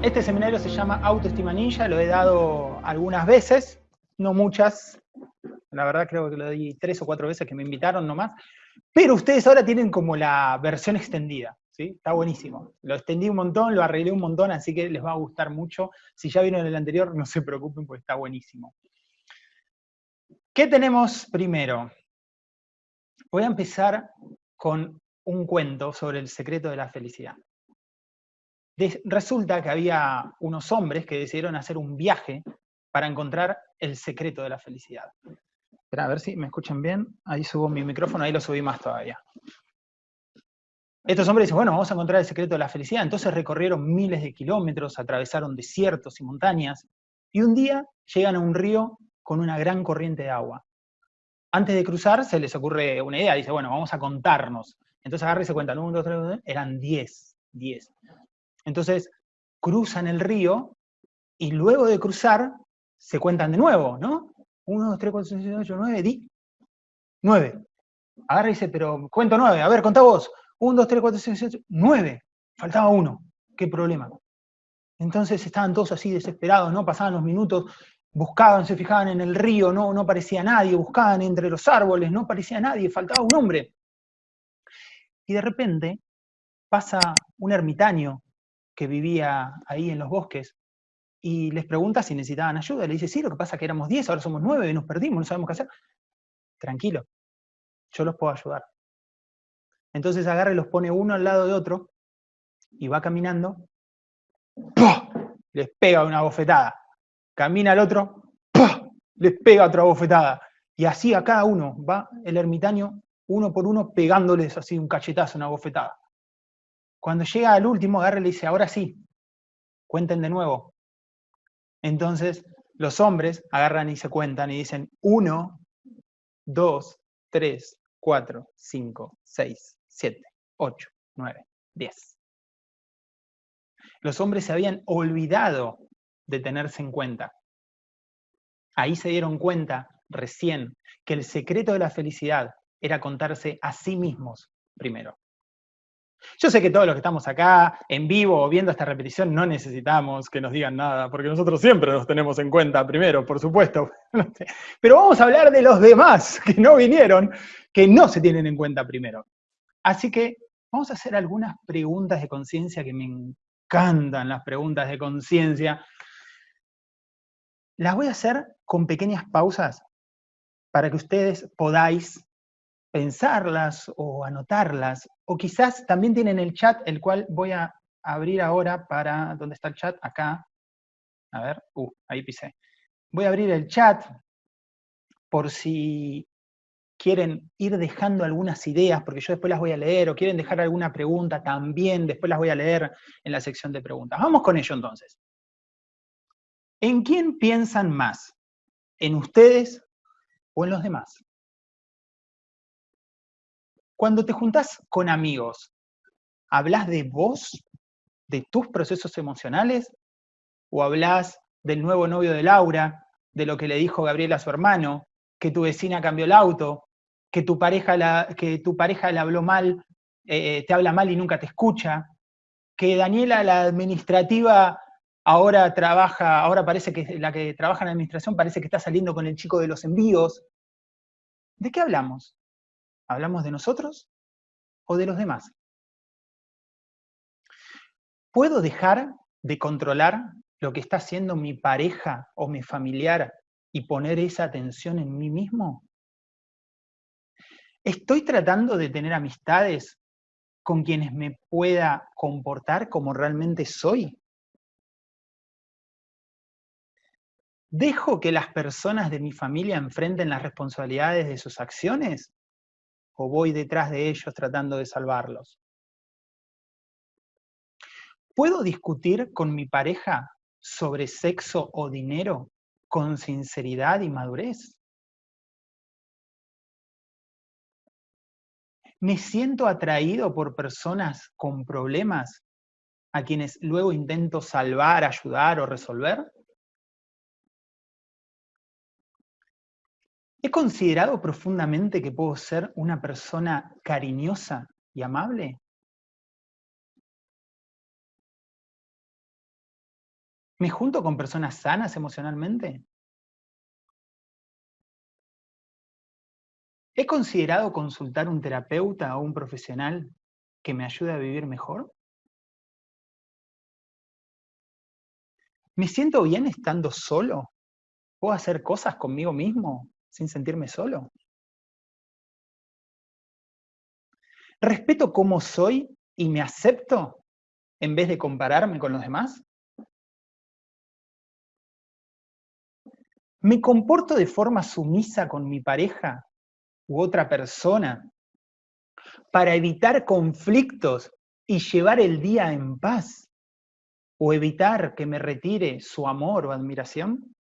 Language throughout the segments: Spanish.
Este seminario se llama Autoestima Ninja, lo he dado algunas veces, no muchas, la verdad creo que lo di tres o cuatro veces que me invitaron nomás, pero ustedes ahora tienen como la versión extendida, ¿sí? Está buenísimo. Lo extendí un montón, lo arreglé un montón, así que les va a gustar mucho. Si ya vieron el anterior, no se preocupen porque está buenísimo. ¿Qué tenemos primero? Voy a empezar con un cuento sobre el secreto de la felicidad. Resulta que había unos hombres que decidieron hacer un viaje para encontrar el secreto de la felicidad. Espera, a ver si me escuchan bien. Ahí subo mi micrófono, ahí lo subí más todavía. Estos hombres dicen, bueno, vamos a encontrar el secreto de la felicidad. Entonces recorrieron miles de kilómetros, atravesaron desiertos y montañas, y un día llegan a un río con una gran corriente de agua. Antes de cruzar se les ocurre una idea, dice, bueno, vamos a contarnos. Entonces agarra y se cuentan, uno, dos, tres, eran diez, diez. Entonces cruzan el río y luego de cruzar se cuentan de nuevo, ¿no? 1, 2, 3, 4, 5, 6, 8, 9, 10. 9. Agarra y dice, pero cuento 9, a ver, contá vos. 1, 2, 3, 4, 5, 6, 8, 9. Faltaba uno. ¿Qué problema? Entonces estaban todos así desesperados, ¿no? Pasaban los minutos, buscaban, se fijaban en el río, no, no parecía nadie, buscaban entre los árboles, no parecía nadie, faltaba un hombre. Y de repente pasa un ermitaño que vivía ahí en los bosques, y les pregunta si necesitaban ayuda. Le dice, sí, lo que pasa es que éramos 10, ahora somos 9, nos perdimos, no sabemos qué hacer. Tranquilo, yo los puedo ayudar. Entonces agarra y los pone uno al lado de otro, y va caminando, les pega una bofetada. Camina al otro, les pega otra bofetada. Y así a cada uno va el ermitaño, uno por uno, pegándoles así un cachetazo, una bofetada. Cuando llega al último, y le dice, ahora sí, cuenten de nuevo, entonces, los hombres agarran y se cuentan y dicen 1, 2, 3, 4, 5, 6, 7, 8, 9, 10. Los hombres se habían olvidado de tenerse en cuenta. Ahí se dieron cuenta recién que el secreto de la felicidad era contarse a sí mismos primero. Yo sé que todos los que estamos acá, en vivo o viendo esta repetición, no necesitamos que nos digan nada, porque nosotros siempre nos tenemos en cuenta primero, por supuesto. Pero vamos a hablar de los demás que no vinieron, que no se tienen en cuenta primero. Así que vamos a hacer algunas preguntas de conciencia que me encantan las preguntas de conciencia. Las voy a hacer con pequeñas pausas para que ustedes podáis pensarlas o anotarlas, o quizás también tienen el chat, el cual voy a abrir ahora para, ¿dónde está el chat? Acá, a ver, uh, ahí pisé. Voy a abrir el chat por si quieren ir dejando algunas ideas, porque yo después las voy a leer, o quieren dejar alguna pregunta también, después las voy a leer en la sección de preguntas. Vamos con ello entonces. ¿En quién piensan más? ¿En ustedes o en los demás? Cuando te juntás con amigos, ¿hablas de vos, de tus procesos emocionales? ¿O hablas del nuevo novio de Laura, de lo que le dijo Gabriela a su hermano, que tu vecina cambió el auto, que tu pareja, que tu pareja le habló mal, eh, te habla mal y nunca te escucha, que Daniela, la administrativa, ahora trabaja, ahora parece que la que trabaja en la administración parece que está saliendo con el chico de los envíos. ¿De qué hablamos? ¿Hablamos de nosotros o de los demás? ¿Puedo dejar de controlar lo que está haciendo mi pareja o mi familiar y poner esa atención en mí mismo? ¿Estoy tratando de tener amistades con quienes me pueda comportar como realmente soy? ¿Dejo que las personas de mi familia enfrenten las responsabilidades de sus acciones? O voy detrás de ellos tratando de salvarlos? ¿Puedo discutir con mi pareja sobre sexo o dinero con sinceridad y madurez? ¿Me siento atraído por personas con problemas a quienes luego intento salvar, ayudar o resolver? ¿He considerado profundamente que puedo ser una persona cariñosa y amable? ¿Me junto con personas sanas emocionalmente? ¿He considerado consultar un terapeuta o un profesional que me ayude a vivir mejor? ¿Me siento bien estando solo? ¿Puedo hacer cosas conmigo mismo sin sentirme solo? ¿Respeto cómo soy y me acepto en vez de compararme con los demás? ¿Me comporto de forma sumisa con mi pareja u otra persona para evitar conflictos y llevar el día en paz? ¿O evitar que me retire su amor o admiración?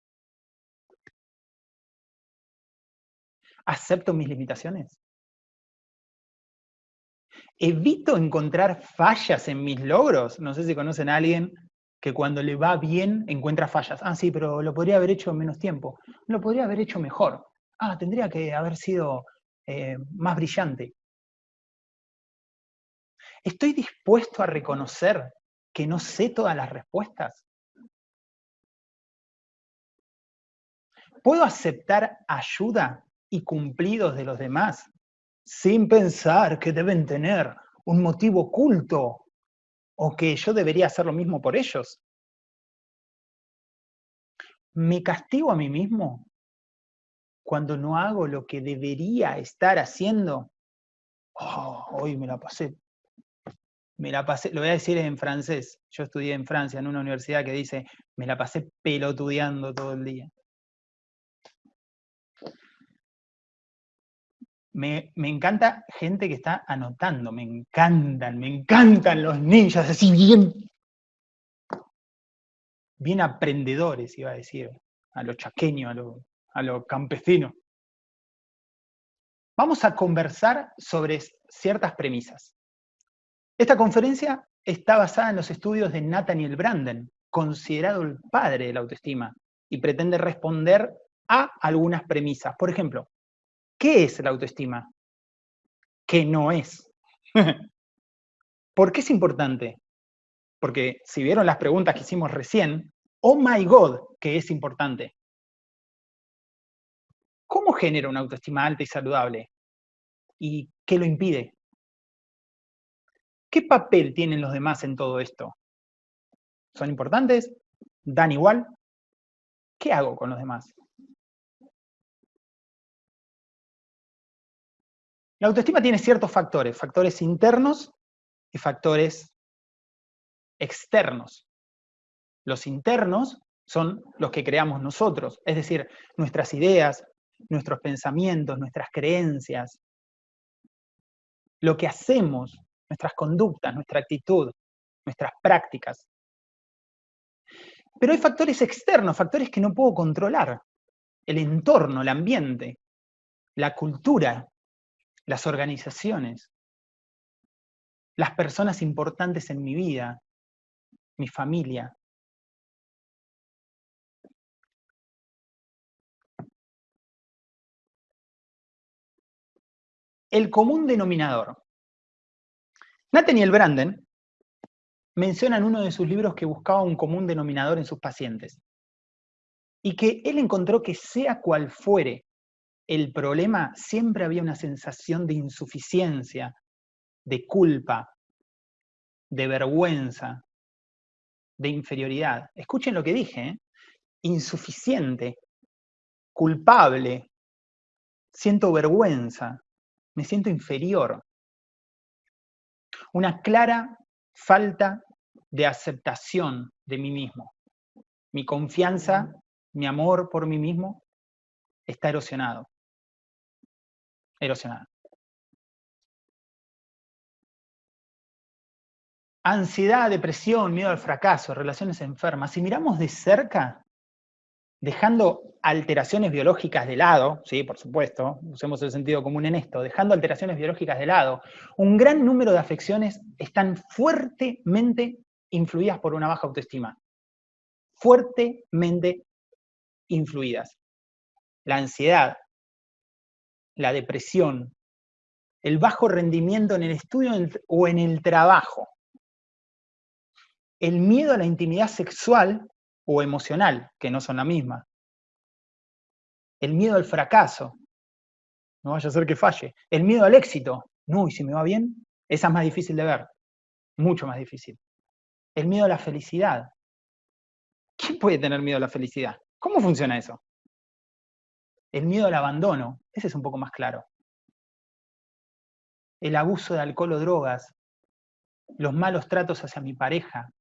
¿Acepto mis limitaciones? ¿Evito encontrar fallas en mis logros? No sé si conocen a alguien que cuando le va bien encuentra fallas. Ah, sí, pero lo podría haber hecho en menos tiempo. Lo podría haber hecho mejor. Ah, tendría que haber sido eh, más brillante. ¿Estoy dispuesto a reconocer que no sé todas las respuestas? ¿Puedo aceptar ayuda y cumplidos de los demás sin pensar que deben tener un motivo oculto o que yo debería hacer lo mismo por ellos? ¿Me castigo a mí mismo cuando no hago lo que debería estar haciendo? Oh, hoy me la pasé. Me la pasé, lo voy a decir en francés. Yo estudié en Francia, en una universidad que dice, me la pasé pelotudeando todo el día. Me, encanta gente que está anotando, me encantan, me encantan los ninjas, así bien, bien aprendedores, iba a decir, a lo chaqueño, a a lo campesino. Vamos a conversar sobre ciertas premisas. Esta conferencia está basada en los estudios de Nathaniel Branden, considerado el padre de la autoestima, y pretende responder a algunas premisas. Por ejemplo, ¿Qué es la autoestima? ¿Qué no es? ¿Por qué es importante? Porque si vieron las preguntas que hicimos recién, oh my God, que es importante. ¿Cómo genera una autoestima alta y saludable? ¿Y qué lo impide? ¿Qué papel tienen los demás en todo esto? ¿Son importantes? ¿Dan igual? ¿Qué hago con los demás? La autoestima tiene ciertos factores, factores internos y factores externos. Los internos son los que creamos nosotros, es decir, nuestras ideas, nuestros pensamientos, nuestras creencias, lo que hacemos, nuestras conductas, nuestra actitud, nuestras prácticas. Pero hay factores externos, factores que no puedo controlar. El entorno, el ambiente, la cultura, las organizaciones, las personas importantes en mi vida, mi familia. El común denominador. Nathaniel Branden menciona en uno de sus libros que buscaba un común denominador en sus pacientes y que él encontró que sea cual fuere el problema, siempre había una sensación de insuficiencia, de culpa, de vergüenza, de inferioridad. Escuchen lo que dije, ¿eh? insuficiente, culpable, siento vergüenza, me siento inferior. Una clara falta de aceptación de mí mismo. Mi confianza, mi amor por mí mismo está erosionado erosionada. Ansiedad, depresión, miedo al fracaso, relaciones enfermas. Si miramos de cerca, dejando alteraciones biológicas de lado, sí, por supuesto, usemos el sentido común en esto, dejando alteraciones biológicas de lado, un gran número de afecciones están fuertemente influidas por una baja autoestima. Fuertemente influidas. La ansiedad, la depresión, el bajo rendimiento en el estudio o en el trabajo, el miedo a la intimidad sexual o emocional, que no son la misma. El miedo al fracaso, no vaya a ser que falle. El miedo al éxito, no, y si me va bien, esa es más difícil de ver, mucho más difícil. El miedo a la felicidad. ¿Quién puede tener miedo a la felicidad? ¿Cómo funciona eso? El miedo al abandono, ese es un poco más claro. El abuso de alcohol o drogas, los malos tratos hacia mi pareja,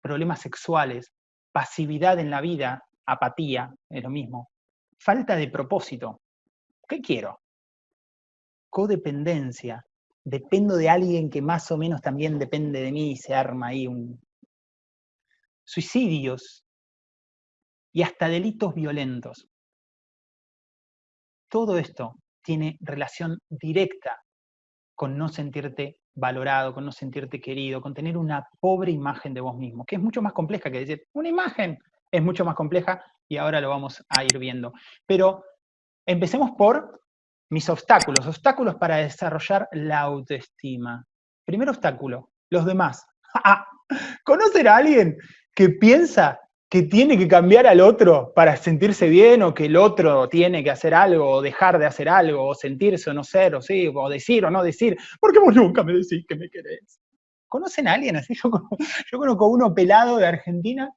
problemas sexuales, pasividad en la vida, apatía, es lo mismo. Falta de propósito. ¿Qué quiero? Codependencia. Dependo de alguien que más o menos también depende de mí y se arma ahí un... Suicidios y hasta delitos violentos. Todo esto tiene relación directa con no sentirte valorado, con no sentirte querido, con tener una pobre imagen de vos mismo, que es mucho más compleja que decir, una imagen es mucho más compleja y ahora lo vamos a ir viendo. Pero empecemos por mis obstáculos, obstáculos para desarrollar la autoestima. Primer obstáculo, los demás. ¿Conocer a alguien que piensa que tiene que cambiar al otro para sentirse bien o que el otro tiene que hacer algo o dejar de hacer algo o sentirse o no ser o sí, o decir o no decir, porque vos nunca me decís que me querés. ¿Conocen a alguien así? Yo conozco, uno pelado de Argentina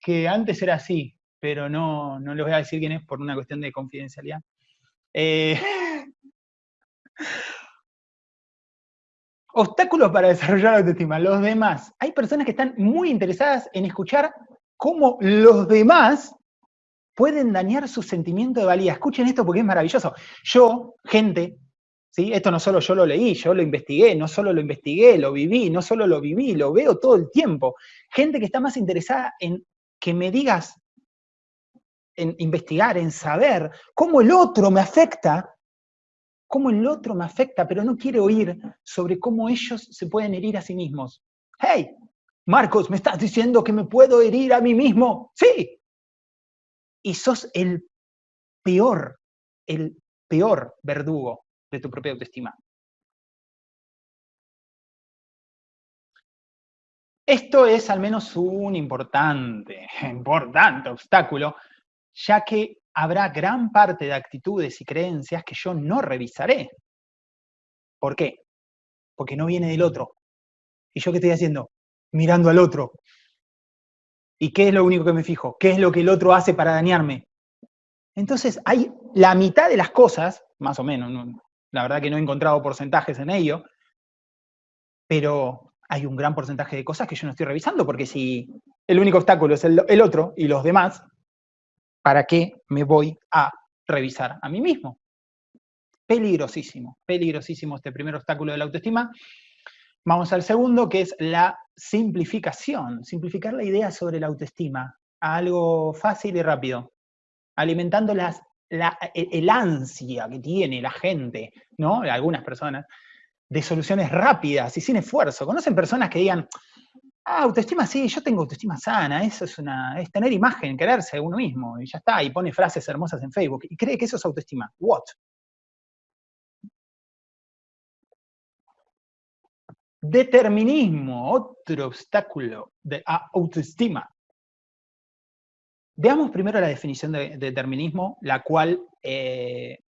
que antes era así, pero no, no les voy a decir quién es por una cuestión de confidencialidad. Eh, obstáculos para desarrollar la autoestima. Los demás. Hay personas que están muy interesadas en escuchar cómo los demás pueden dañar su sentimiento de valía. Escuchen esto porque es maravilloso. Yo, gente, ¿sí? esto no solo yo lo leí, yo lo investigué, no solo lo investigué, lo viví, no solo lo viví, lo veo todo el tiempo. Gente que está más interesada en que me digas, en investigar, en saber cómo el otro me afecta, cómo el otro me afecta, pero no quiere oír sobre cómo ellos se pueden herir a sí mismos. ¡Hey! Marcos, ¿me estás diciendo que me puedo herir a mí mismo? Sí. Y sos el peor, el peor verdugo de tu propia autoestima. Esto es al menos un importante, importante obstáculo, ya que habrá gran parte de actitudes y creencias que yo no revisaré. ¿Por qué? Porque no viene del otro. ¿Y yo qué estoy haciendo? Mirando al otro. ¿Y qué es lo único que me fijo? ¿Qué es lo que el otro hace para dañarme? Entonces, hay la mitad de las cosas, más o menos, la verdad que no he encontrado porcentajes en ello, pero hay un gran porcentaje de cosas que yo no estoy revisando, porque si el único obstáculo es el, el otro y los demás, ¿para qué me voy a revisar a mí mismo? Peligrosísimo, peligrosísimo este primer obstáculo de la autoestima, Vamos al segundo, que es la simplificación. Simplificar la idea sobre la autoestima a algo fácil y rápido. Alimentando las, la, e, el ansia que tiene la gente, ¿no? Algunas personas, de soluciones rápidas y sin esfuerzo. ¿Conocen personas que digan, ah, autoestima sí, yo tengo autoestima sana, eso es, una, es tener imagen, quererse uno mismo, y ya está, y pone frases hermosas en Facebook, y cree que eso es autoestima. What? Determinismo, otro obstáculo de autoestima. Veamos primero la definición de, determinismo, la cual eh,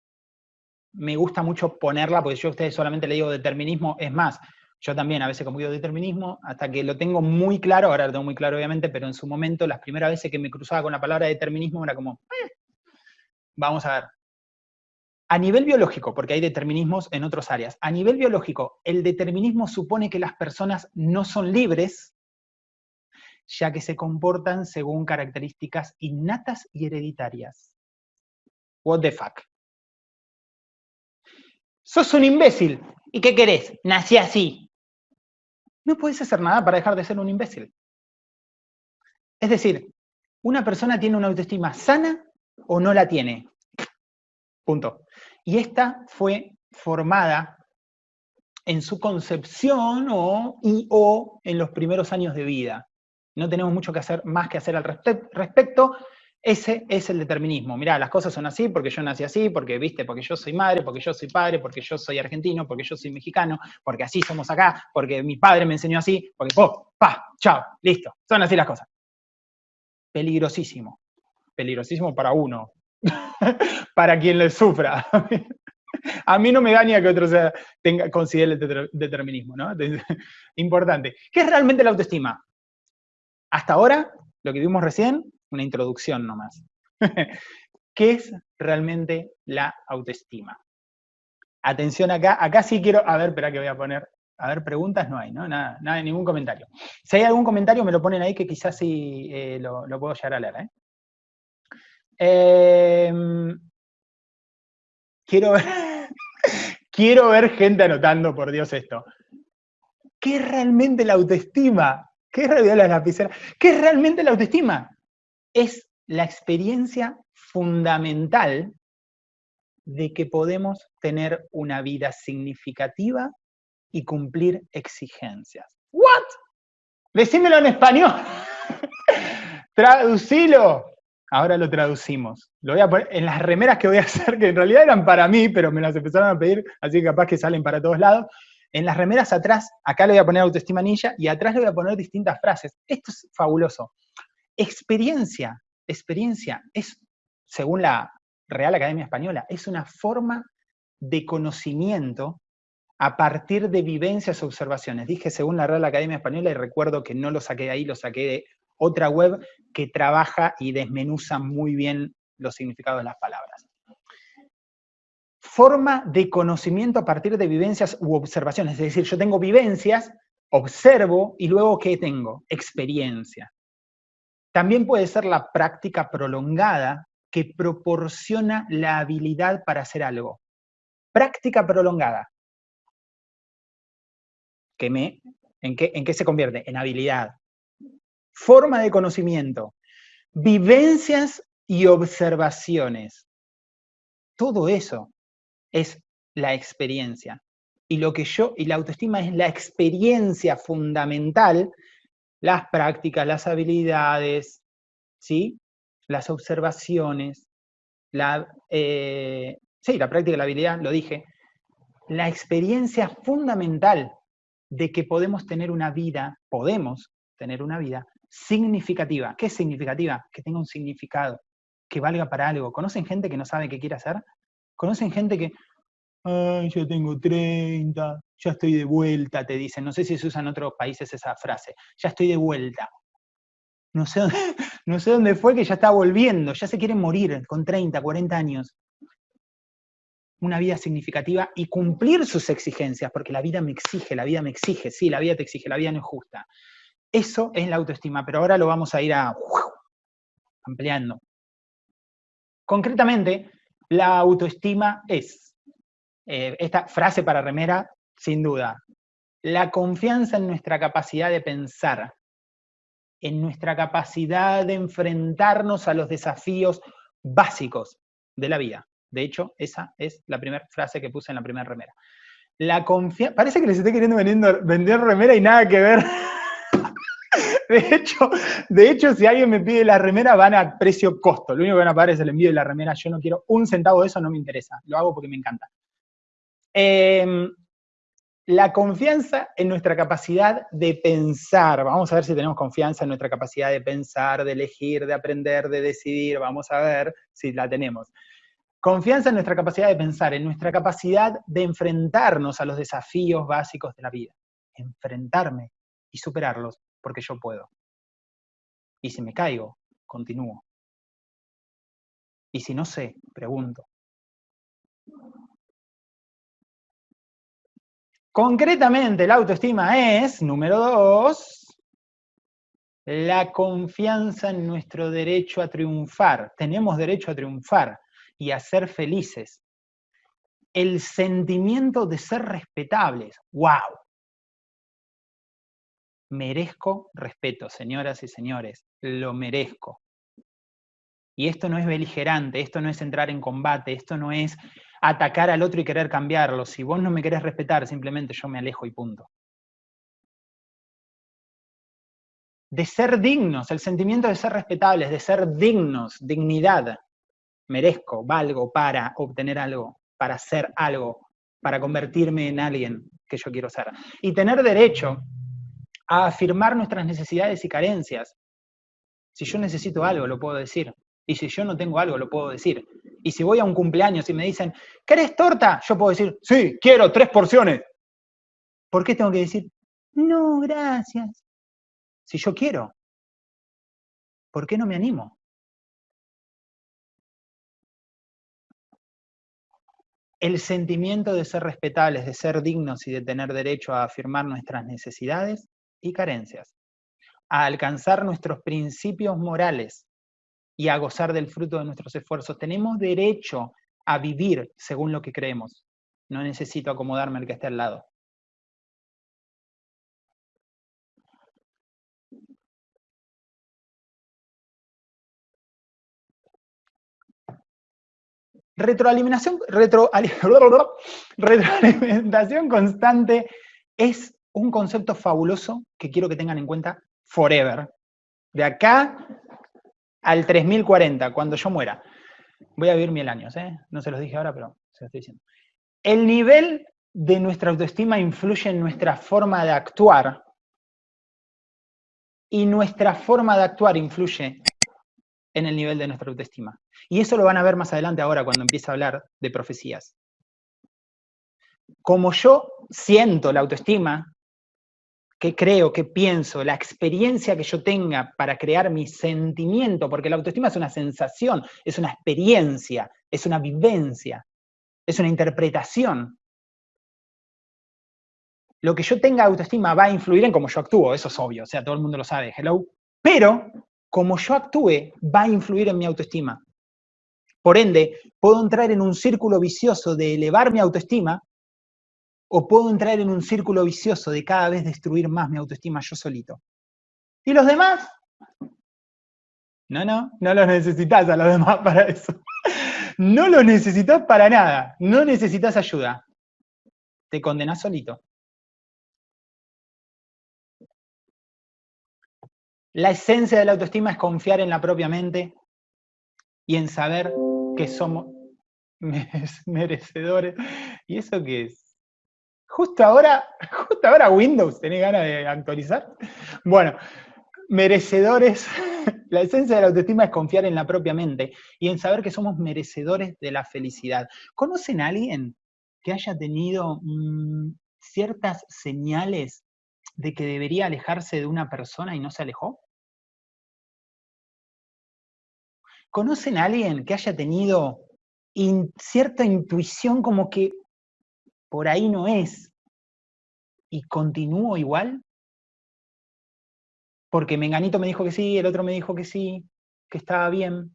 me gusta mucho ponerla, porque yo a ustedes solamente le digo determinismo, es más, yo también a veces digo determinismo, hasta que lo tengo muy claro, ahora lo tengo muy claro obviamente, pero en su momento, las primeras veces que me cruzaba con la palabra determinismo era como, eh, vamos a ver, a nivel biológico, porque hay determinismos en otras áreas, a nivel biológico, el determinismo supone que las personas no son libres, ya que se comportan según características innatas y hereditarias. What the fuck? Sos un imbécil. ¿Y qué querés? Nací así. No puedes hacer nada para dejar de ser un imbécil. Es decir, una persona tiene una autoestima sana o no la tiene. Punto. Y esta fue formada en su concepción o, y o en los primeros años de vida. No tenemos mucho que hacer, más que hacer al respecto. Ese es el determinismo. Mirá, las cosas son así porque yo nací así, porque, viste, porque yo soy madre, porque yo soy padre, porque yo soy argentino, porque yo soy mexicano, porque así somos acá, porque mi padre me enseñó así, porque, oh, pa, chao, listo. Son así las cosas. peligrosísimo. Peligrosísimo para uno, para quien le sufra. A mí no me daña que otro sea, tenga, considere el determinismo, ¿no? Importante. ¿Qué es realmente la autoestima? Hasta ahora, lo que vimos recién, una introducción nomás. ¿Qué es realmente la autoestima? Atención acá, acá sí quiero, a ver, espera que voy a poner, a ver, preguntas no hay, ¿no? Nada, nada, ningún comentario. Si hay algún comentario me lo ponen ahí que quizás sí eh, lo, puedo llegar a leer, ¿eh? Em, quiero ver, quiero ver gente anotando, por Dios, esto. ¿Qué es realmente la autoestima? ¿Qué es realmente la ¿Qué es realmente la autoestima? Es la experiencia fundamental de que podemos tener una vida significativa y cumplir exigencias. ¿What? Decímelo en español. Traducilo. Ahora lo traducimos. Lo voy a poner en las remeras que voy a hacer, que en realidad eran para mí, pero me las empezaron a pedir, así que capaz que salen para todos lados. En las remeras atrás, acá le voy a poner autoestima ninja y atrás le voy a poner distintas frases. Esto es fabuloso. Experiencia, experiencia es, según la Real Academia Española, es una forma de conocimiento a partir de vivencias observaciones. Dije según la Real Academia Española y recuerdo que no lo saqué de ahí, lo saqué de otra web que trabaja y desmenuza muy bien los significados de las palabras. Forma de conocimiento a partir de vivencias u observaciones, es decir, yo tengo vivencias, observo y luego ¿qué tengo? Experiencia. También puede ser la práctica prolongada que proporciona la habilidad para hacer algo. Práctica prolongada. me, ¿en, qué, ¿En qué se convierte? En habilidad. Forma de conocimiento. Vivencias y observaciones. Todo eso es la experiencia. Y lo que yo, y la autoestima es la experiencia fundamental, las prácticas, las habilidades, ¿sí? las observaciones, la, eh, sí, la práctica, la habilidad, lo dije, la experiencia fundamental de que podemos tener una vida, podemos tener una vida significativa. ¿Qué es significativa? Que tenga un significado, que valga para algo. ¿Conocen gente que no sabe qué quiere hacer? ¿Conocen gente que, ay, yo tengo 30, ya estoy de vuelta, te dicen? No sé si se usa en otros países esa frase, ya estoy de vuelta no sé, dónde, no sé dónde fue que ya está volviendo, ya se quiere morir con 30, 40 años. Una vida significativa y cumplir sus exigencias, porque la vida me exige, la vida me exige, sí, la vida te exige, la vida no es justa. Eso es la autoestima, pero ahora lo vamos a ir a, ampliando. Concretamente, la autoestima es, eh, esta frase para remera, sin duda, la confianza en nuestra capacidad de pensar, en nuestra capacidad de enfrentarnos a los desafíos básicos de la vida. De hecho, esa es la primera frase que puse en la primera remera. La confianza... Parece que les estoy queriendo vender remera y nada que ver. De hecho, de hecho, si alguien me pide la remera, van a precio costo. Lo único que van a pagar es el envío de la remera. Yo no quiero un centavo de eso, no me interesa. Lo hago porque me encanta. Eh, la confianza en nuestra capacidad de pensar. Vamos a ver si tenemos confianza en nuestra capacidad de pensar, de elegir, de aprender, de decidir. Vamos a ver si la tenemos. Confianza en nuestra capacidad de pensar, en nuestra capacidad de enfrentarnos a los desafíos básicos de la vida. Enfrentarme y superarlos porque yo puedo. Y si me caigo, continúo. Y si no sé, pregunto. Concretamente, la autoestima es, número dos, la confianza en nuestro derecho a triunfar. Tenemos derecho a triunfar y a ser felices. El sentimiento de ser respetables. ¡Wow! Merezco respeto, señoras y señores. Lo merezco. Y esto no es beligerante, esto no es entrar en combate, esto no es atacar al otro y querer cambiarlo. Si vos no me querés respetar, simplemente yo me alejo y punto. De ser dignos, el sentimiento de ser respetables, de ser dignos, dignidad. Merezco, valgo para obtener algo, para ser algo, para convertirme en alguien que yo quiero ser. Y tener derecho a afirmar nuestras necesidades y carencias. Si yo necesito algo, lo puedo decir. Y si yo no tengo algo, lo puedo decir. Y si voy a un cumpleaños y me dicen, ¿querés torta? Yo puedo decir, sí, quiero tres porciones. ¿Por qué tengo que decir, no, gracias? Si yo quiero, ¿por qué no me animo? El sentimiento de ser respetables, de ser dignos y de tener derecho a afirmar nuestras necesidades y carencias, a alcanzar nuestros principios morales y a gozar del fruto de nuestros esfuerzos. Tenemos derecho a vivir según lo que creemos. No necesito acomodarme al que esté al lado. Retroalimentación, retroalimentación constante es un concepto fabuloso que quiero que tengan en cuenta forever. De acá al 3040, cuando yo muera. Voy a vivir mil años, ¿eh? No se los dije ahora, pero se lo estoy diciendo. El nivel de nuestra autoestima influye en nuestra forma de actuar y nuestra forma de actuar influye en el nivel de nuestra autoestima. Y eso lo van a ver más adelante ahora cuando empiece a hablar de profecías. Como yo siento la autoestima, que creo, que pienso, la experiencia que yo tenga para crear mi sentimiento, porque la autoestima es una sensación, es una experiencia, es una vivencia, es una interpretación. Lo que yo tenga autoestima va a influir en cómo yo actúo, eso es obvio, o sea, todo el mundo lo sabe, hello. Pero como yo actúe va a influir en mi autoestima. Por ende, puedo entrar en un círculo vicioso de elevar mi autoestima o puedo entrar en un círculo vicioso de cada vez destruir más mi autoestima yo solito. ¿Y los demás? No, no, no los necesitas a los demás para eso. No los necesitas para nada, no necesitas ayuda. Te condenas solito. La esencia de la autoestima es confiar en la propia mente y en saber que somos merecedores. ¿Y eso qué es? Justo ahora, justo ahora Windows, ¿tenés ganas de actualizar? Bueno, merecedores, la esencia de la autoestima es confiar en la propia mente y en saber que somos merecedores de la felicidad. ¿Conocen a alguien que haya tenido mm, ciertas señales de que debería alejarse de una persona y no se alejó? ¿Conocen a alguien que haya tenido cierta intuición como que por ahí no es y continúo igual? Porque Menganito me dijo que sí, el otro me dijo que sí, que estaba bien.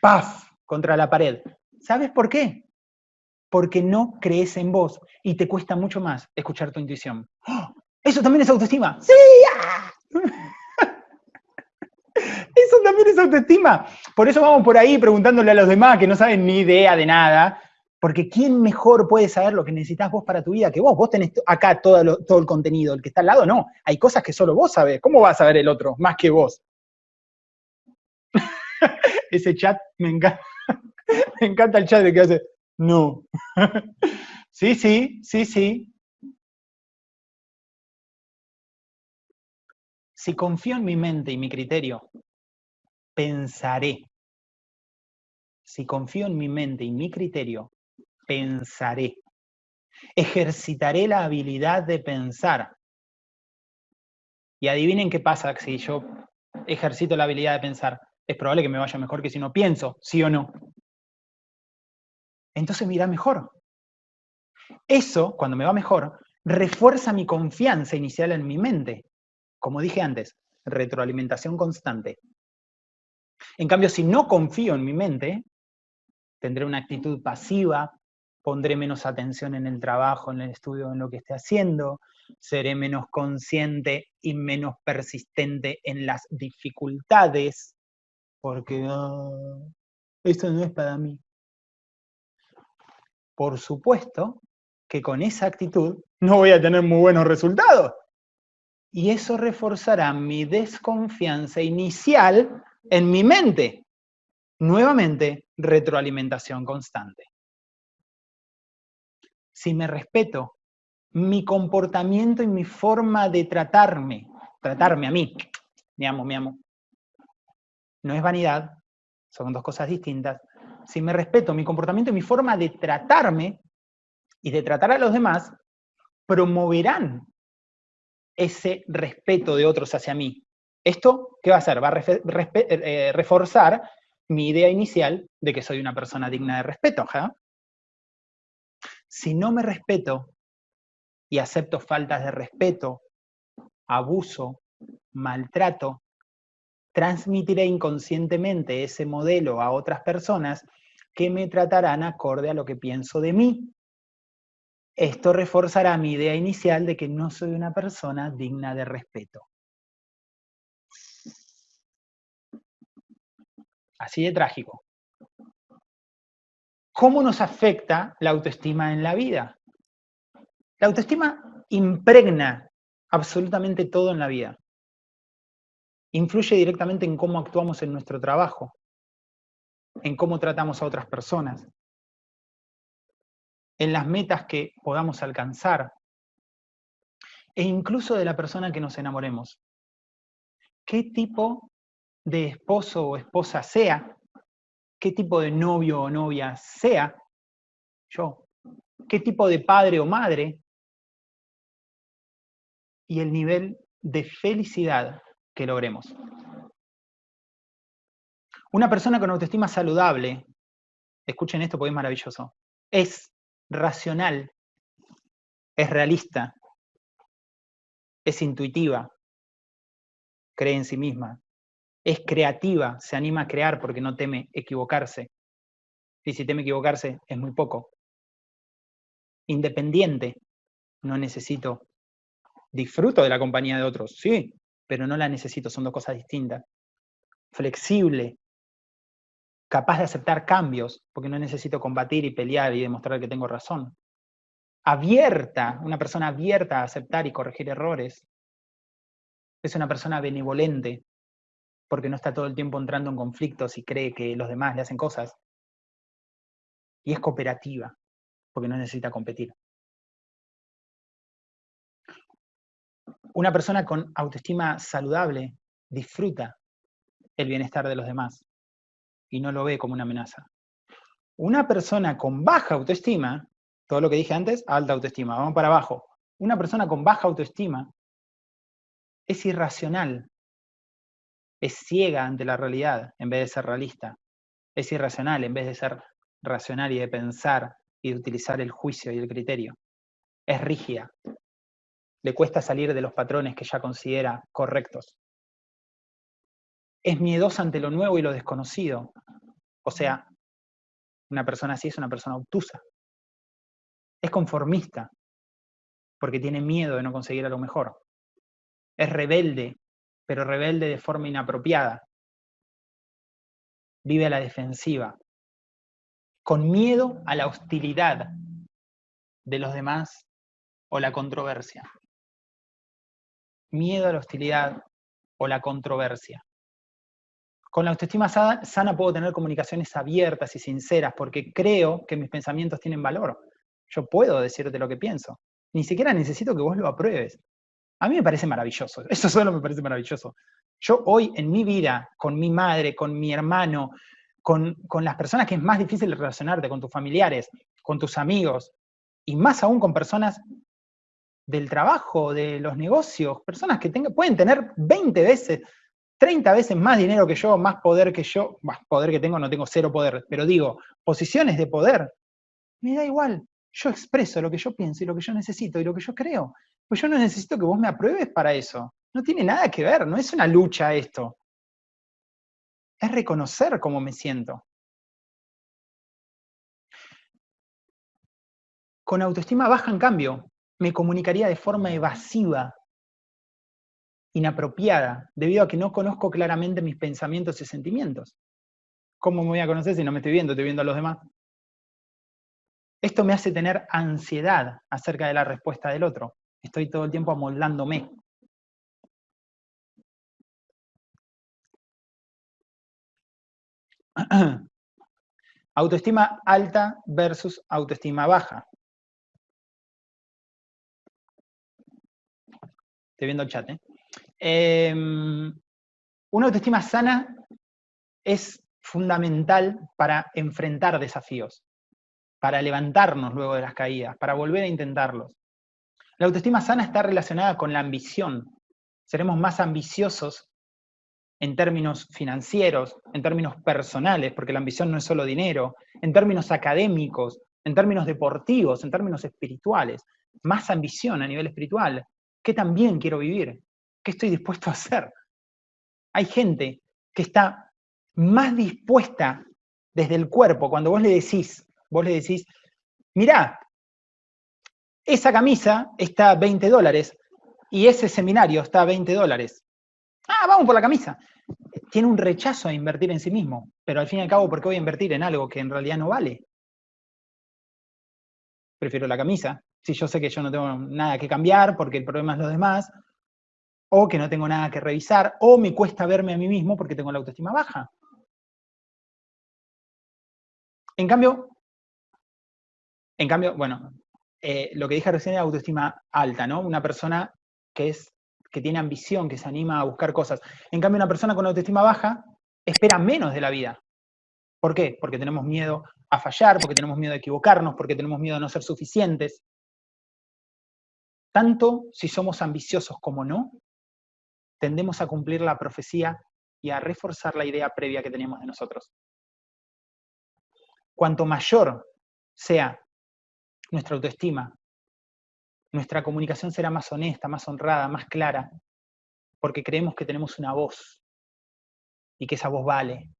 ¡Paf! Contra la pared. ¿Sabes por qué? Porque no crees en vos y te cuesta mucho más escuchar tu intuición. ¡Oh! ¿Eso también es autoestima? ¡Sí! ¡Ah! Eso también es autoestima. Por eso vamos por ahí preguntándole a los demás que no saben ni idea de nada, porque ¿quién mejor puede saber lo que necesitas vos para tu vida que vos? Vos tenés acá todo, todo el contenido, el que está al lado no. Hay cosas que solo vos sabés. ¿Cómo va a saber el otro más que vos? Ese chat me encanta. me encanta el chat de que hace, no. sí, sí, sí, sí. Si confío en mi mente y mi criterio, pensaré. Si confío en mi mente y mi criterio, pensaré. Ejercitaré la habilidad de pensar. Y adivinen qué pasa si yo ejercito la habilidad de pensar. Es probable que me vaya mejor que si no pienso, sí o no. Entonces me irá mejor. Eso, cuando me va mejor, refuerza mi confianza inicial en mi mente. Como dije antes, retroalimentación constante. En cambio, si no confío en mi mente, tendré una actitud pasiva, pondré menos atención en el trabajo, en el estudio, en lo que esté haciendo, seré menos consciente y menos persistente en las dificultades, porque ah, esto no es para mí. Por supuesto que con esa actitud no voy a tener muy buenos resultados. Y eso reforzará mi desconfianza inicial en mi mente. Nuevamente, retroalimentación constante. Si me respeto, mi comportamiento y mi forma de tratarme, tratarme a mí, me amo, me amo, no es vanidad, son dos cosas distintas. Si me respeto mi comportamiento y mi forma de tratarme y de tratar a los demás, promoverán ese respeto de otros hacia mí. ¿Esto qué va a hacer? Va a eh, reforzar mi idea inicial de que soy una persona digna de respeto. Si no me respeto y acepto faltas de respeto, abuso, maltrato, transmitiré inconscientemente ese modelo a otras personas que me tratarán acorde a lo que pienso de mí. Esto reforzará mi idea inicial de que no soy una persona digna de respeto. Así de trágico. ¿Cómo nos afecta la autoestima en la vida? La autoestima impregna absolutamente todo en la vida. Influye directamente en cómo actuamos en nuestro trabajo, en cómo tratamos a otras personas, en las metas que podamos alcanzar, e incluso de la persona que nos enamoremos. ¿Qué tipo de esposo o esposa sea, qué tipo de novio o novia sea yo, qué tipo de padre o madre, y el nivel de felicidad que logremos. Una persona con autoestima saludable, escuchen esto porque es maravilloso, es racional, es realista, es intuitiva, cree en sí misma, es creativa, se anima a crear porque no teme equivocarse. Y si teme equivocarse, es muy poco. Independiente, no necesito. Disfruto de la compañía de otros, sí, pero no la necesito, son dos cosas distintas. Flexible, capaz de aceptar cambios, porque no necesito combatir y pelear y demostrar que tengo razón. Abierta, una persona abierta a aceptar y corregir errores. Es una persona benevolente, porque no está todo el tiempo entrando en conflictos y cree que los demás le hacen cosas. Y es cooperativa, porque no necesita competir. Una persona con autoestima saludable disfruta el bienestar de los demás y no lo ve como una amenaza. Una persona con baja autoestima, todo lo que dije antes, alta autoestima, vamos para abajo. Una persona con baja autoestima es irracional, es ciega ante la realidad en vez de ser realista. Es irracional en vez de ser racional y de pensar y de utilizar el juicio y el criterio. Es rígida. Le cuesta salir de los patrones que ya considera correctos. Es miedosa ante lo nuevo y lo desconocido. O sea, una persona así es una persona obtusa. Es conformista, porque tiene miedo de no conseguir a lo mejor. Es rebelde pero rebelde de forma inapropiada. Vive a la defensiva, con miedo a la hostilidad de los demás o la controversia. Miedo a la hostilidad o la controversia. Con la autoestima sana puedo tener comunicaciones abiertas y sinceras porque creo que mis pensamientos tienen valor. Yo puedo decirte lo que pienso. Ni siquiera necesito que vos lo apruebes. A mí me parece maravilloso, eso solo me parece maravilloso. Yo hoy en mi vida, con mi madre, con mi hermano, con, las personas que es más difícil relacionarte, con tus familiares, con tus amigos, y más aún con personas del trabajo, de los negocios, personas que pueden tener 20 veces, 30 veces más dinero que yo, más poder que yo, más poder que tengo, no tengo cero poder, pero digo, posiciones de poder, me da igual, yo expreso lo que yo pienso y lo que yo necesito y lo que yo creo. Pues yo no necesito que vos me apruebes para eso. No tiene nada que ver, no es una lucha esto. Es reconocer cómo me siento. Con autoestima baja, en cambio, me comunicaría de forma evasiva, inapropiada, debido a que no conozco claramente mis pensamientos y sentimientos. ¿Cómo me voy a conocer si no me estoy viendo, estoy viendo a los demás? Esto me hace tener ansiedad acerca de la respuesta del otro. Estoy todo el tiempo amoldándome. Autoestima alta versus autoestima baja. Estoy viendo el chat. ¿eh? Em, una autoestima sana es fundamental para enfrentar desafíos, para levantarnos luego de las caídas, para volver a intentarlos. La autoestima sana está relacionada con la ambición. Seremos más ambiciosos en términos financieros, en términos personales, porque la ambición no es solo dinero, en términos académicos, en términos deportivos, en términos espirituales. Más ambición a nivel espiritual. ¿Qué también quiero vivir? ¿Qué estoy dispuesto a hacer? Hay gente que está más dispuesta desde el cuerpo, cuando vos le decís, vos le decís, mirá, esa camisa está a 20 dólares y ese seminario está a 20 dólares. Ah, vamos por la camisa. Tiene un rechazo a invertir en sí mismo, pero al fin y al cabo, ¿por qué voy a invertir en algo que en realidad no vale? Prefiero la camisa, si yo sé que yo no tengo nada que cambiar porque el problema es los demás, o que no tengo nada que revisar, o me cuesta verme a mí mismo porque tengo la autoestima baja. En cambio, en cambio, bueno, eh, lo que dije recién es autoestima alta, ¿no? Una persona que, es, que tiene ambición, que se anima a buscar cosas. En cambio, una persona con autoestima baja espera menos de la vida. ¿Por qué? Porque tenemos miedo a fallar, porque tenemos miedo a equivocarnos, porque tenemos miedo a no ser suficientes. Tanto si somos ambiciosos como no, tendemos a cumplir la profecía y a reforzar la idea previa que teníamos de nosotros. Cuanto mayor sea nuestra autoestima, nuestra comunicación será más honesta, más honrada, más clara, porque creemos que tenemos una voz y que esa voz vale.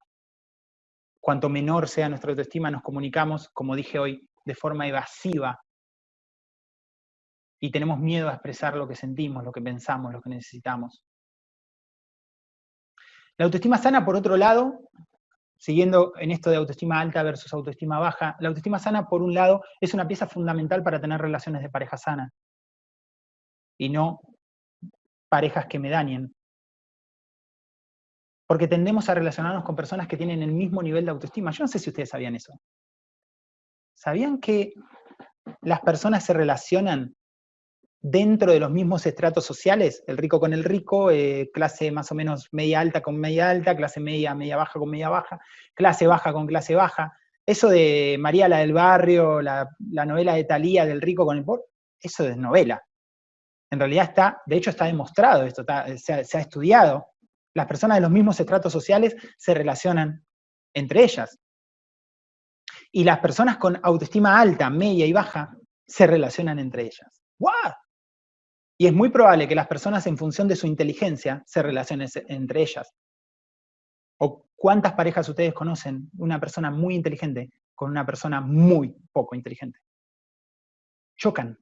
Cuanto menor sea nuestra autoestima, nos comunicamos, como dije hoy, de forma evasiva y tenemos miedo a expresar lo que sentimos, lo que pensamos, lo que necesitamos. La autoestima sana, por otro lado, siguiendo en esto de autoestima alta versus autoestima baja, la autoestima sana, por un lado, es una pieza fundamental para tener relaciones de pareja sana, y no parejas que me dañen. Porque tendemos a relacionarnos con personas que tienen el mismo nivel de autoestima. Yo no sé si ustedes sabían eso. ¿Sabían que las personas se relacionan dentro de los mismos estratos sociales, el rico con el rico, eh, clase más o menos media alta con media alta, clase media, media baja con media baja, clase baja con clase baja. Eso de María la del barrio, la, novela de Talía del rico con el pobre, eso es novela. En realidad está, de hecho está demostrado esto, se, ha, se ha estudiado. Las personas de los mismos estratos sociales se relacionan entre ellas. Y las personas con autoestima alta, media y baja se relacionan entre ellas. ¡Wow! Y es muy probable que las personas en función de su inteligencia se relacionen entre ellas. ¿O cuántas parejas ustedes conocen una persona muy inteligente con una persona muy poco inteligente? Chocan.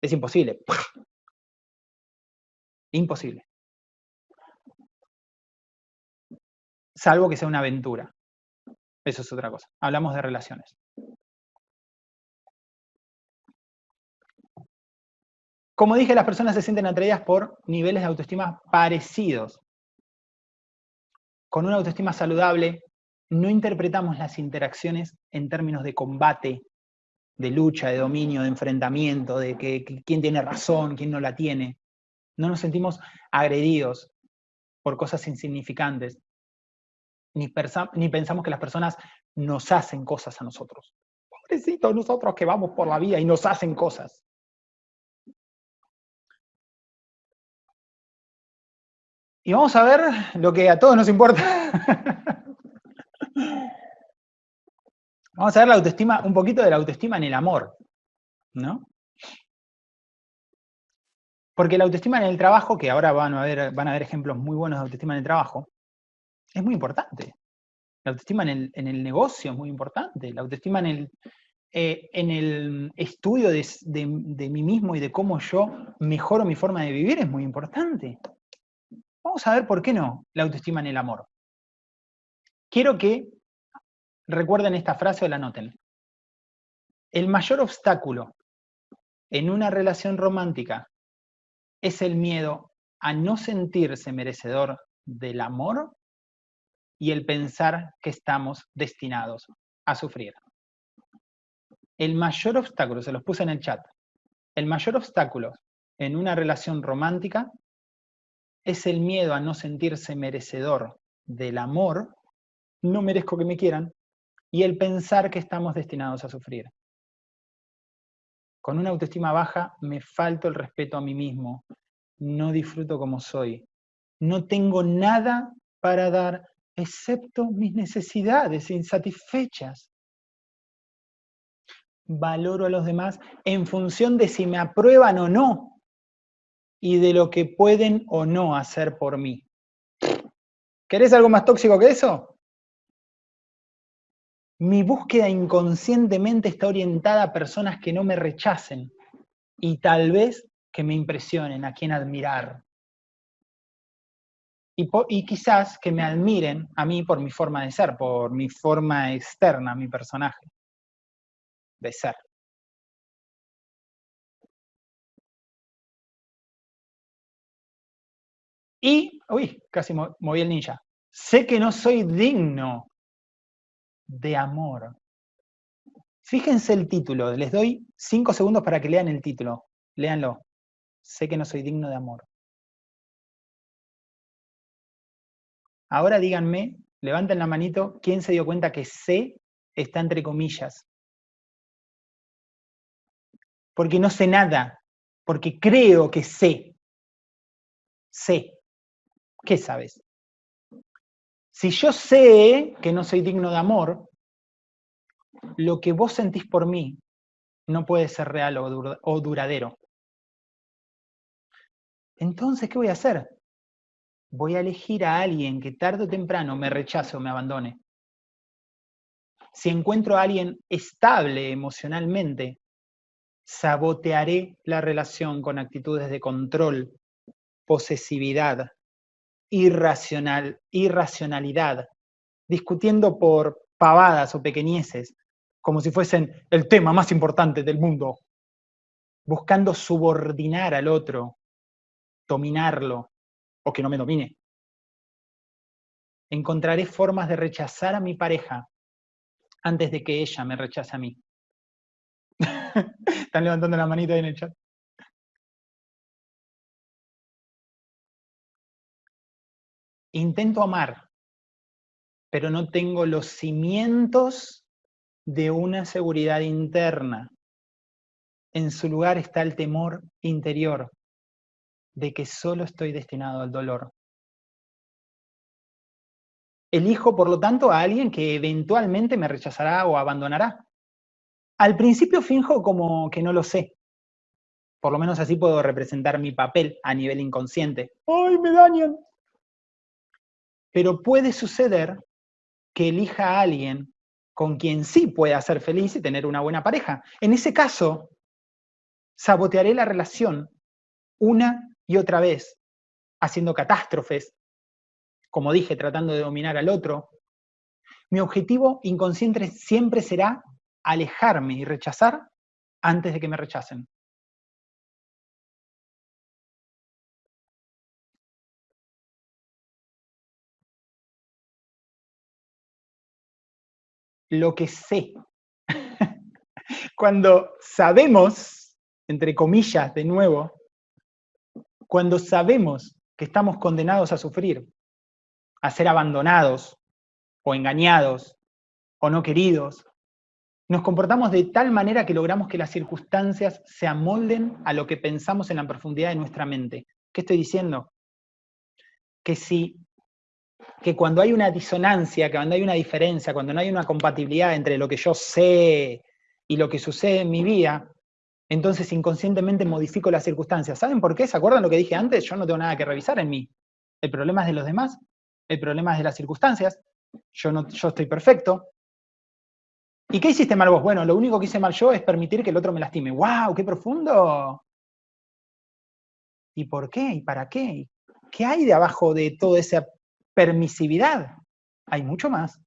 Es imposible. Imposible. Salvo que sea una aventura. Eso es otra cosa. Hablamos de relaciones. Como dije, las personas se sienten atraídas por niveles de autoestima parecidos. Con una autoestima saludable, no interpretamos las interacciones en términos de combate, de lucha, de dominio, de enfrentamiento, de que, quién tiene razón, quién no la tiene. No nos sentimos agredidos por cosas insignificantes, ni, ni pensamos que las personas nos hacen cosas a nosotros. Pobrecitos nosotros que vamos por la vida y nos hacen cosas. Y vamos a ver lo que a todos nos importa. vamos a ver la autoestima, un poquito de la autoestima en el amor, ¿no? Porque la autoestima en el trabajo, que ahora van a ver, van a ver ejemplos muy buenos de autoestima en el trabajo, es muy importante. La autoestima en el, negocio es muy importante. La autoestima en el, eh, en el estudio de, de mí mismo y de cómo yo mejoro mi forma de vivir es muy importante. Vamos a ver por qué no la autoestima en el amor. Quiero que recuerden esta frase o la noten. El mayor obstáculo en una relación romántica es el miedo a no sentirse merecedor del amor y el pensar que estamos destinados a sufrir. El mayor obstáculo, se los puse en el chat, el mayor obstáculo en una relación romántica es el miedo a no sentirse merecedor del amor no merezco que me quieran, y el pensar que estamos destinados a sufrir. Con una autoestima baja me falto el respeto a mí mismo, no disfruto como soy, no tengo nada para dar excepto mis necesidades insatisfechas. Valoro a los demás en función de si me aprueban o no y de lo que pueden o no hacer por mí. ¿Querés algo más tóxico que eso? Mi búsqueda inconscientemente está orientada a personas que no me rechacen y tal vez que me impresionen, a quien admirar y, quizás que me admiren a mí por mi forma de ser, por mi forma externa, mi personaje de ser. Y, uy, casi moví el ninja. Sé que no soy digno de amor. Fíjense el título, les doy cinco segundos para que lean el título. Léanlo. Sé que no soy digno de amor. Ahora díganme, levanten la manito, ¿quién se dio cuenta que sé está entre comillas? Porque no sé nada, porque creo que sé. Sé. ¿Qué sabes? Si yo sé que no soy digno de amor, lo que vos sentís por mí no puede ser real o duradero. Entonces, ¿qué voy a hacer? voy a elegir a alguien que tarde o temprano me rechace o me abandone. Si encuentro a alguien estable emocionalmente, sabotearé la relación con actitudes de control, posesividad, irracional, irracionalidad, discutiendo por pavadas o pequeñeces, como si fuesen el tema más importante del mundo, buscando subordinar al otro, dominarlo, o que no me domine. Encontraré formas de rechazar a mi pareja antes de que ella me rechace a mí. Están levantando la manita ahí en el chat. Intento amar, pero no tengo los cimientos de una seguridad interna. En su lugar está el temor interior de que solo estoy destinado al dolor. Elijo, por lo tanto, a alguien que eventualmente me rechazará o abandonará. Al principio finjo como que no lo sé. Por lo menos así puedo representar mi papel a nivel inconsciente. ¡Ay, me dañan! Pero puede suceder que elija a alguien con quien sí pueda ser feliz y tener una buena pareja. En ese caso, sabotearé la relación una y otra vez, haciendo catástrofes, como dije, tratando de dominar al otro, mi objetivo inconsciente siempre será alejarme y rechazar antes de que me rechacen. Lo que sé. Cuando sabemos, entre comillas, de nuevo, cuando sabemos que estamos condenados a sufrir, a ser abandonados, o engañados, o no queridos, nos comportamos de tal manera que logramos que las circunstancias se amolden a lo que pensamos en la profundidad de nuestra mente. ¿Qué estoy diciendo? Que si que cuando hay una disonancia, cuando hay una diferencia, cuando no hay una compatibilidad entre lo que yo sé y lo que sucede en mi vida, entonces inconscientemente modifico las circunstancias. ¿Saben por qué? ¿Se acuerdan lo que dije antes? Yo no tengo nada que revisar en mí. El problema es de los demás, el problema es de las circunstancias, yo, no, yo estoy perfecto. ¿Y qué hiciste mal vos? Bueno, lo único que hice mal yo es permitir que el otro me lastime. ¡Wow! ¡Qué profundo! ¿Y por qué? ¿Y para qué? ¿Qué hay de abajo de toda esa permisividad? Hay mucho más.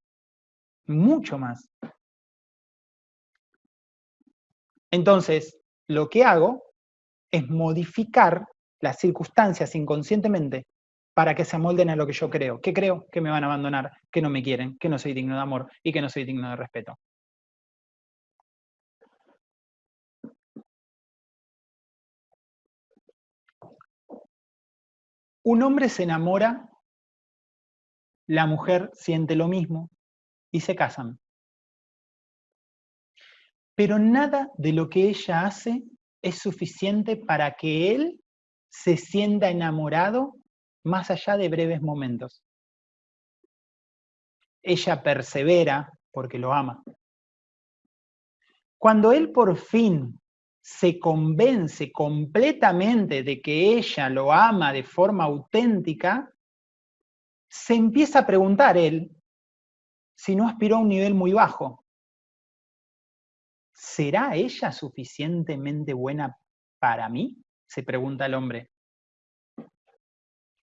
Mucho más. Entonces, lo que hago es modificar las circunstancias inconscientemente para que se amolden a lo que yo creo. ¿Qué creo? Que me van a abandonar, que no me quieren, que no soy digno de amor y que no soy digno de respeto. Un hombre se enamora, la mujer siente lo mismo, y se casan. Pero nada de lo que ella hace es suficiente para que él se sienta enamorado más allá de breves momentos. Ella persevera porque lo ama. Cuando él por fin se convence completamente de que ella lo ama de forma auténtica, se empieza a preguntar él si no aspiró a un nivel muy bajo. ¿Será ella suficientemente buena para mí? se pregunta el hombre.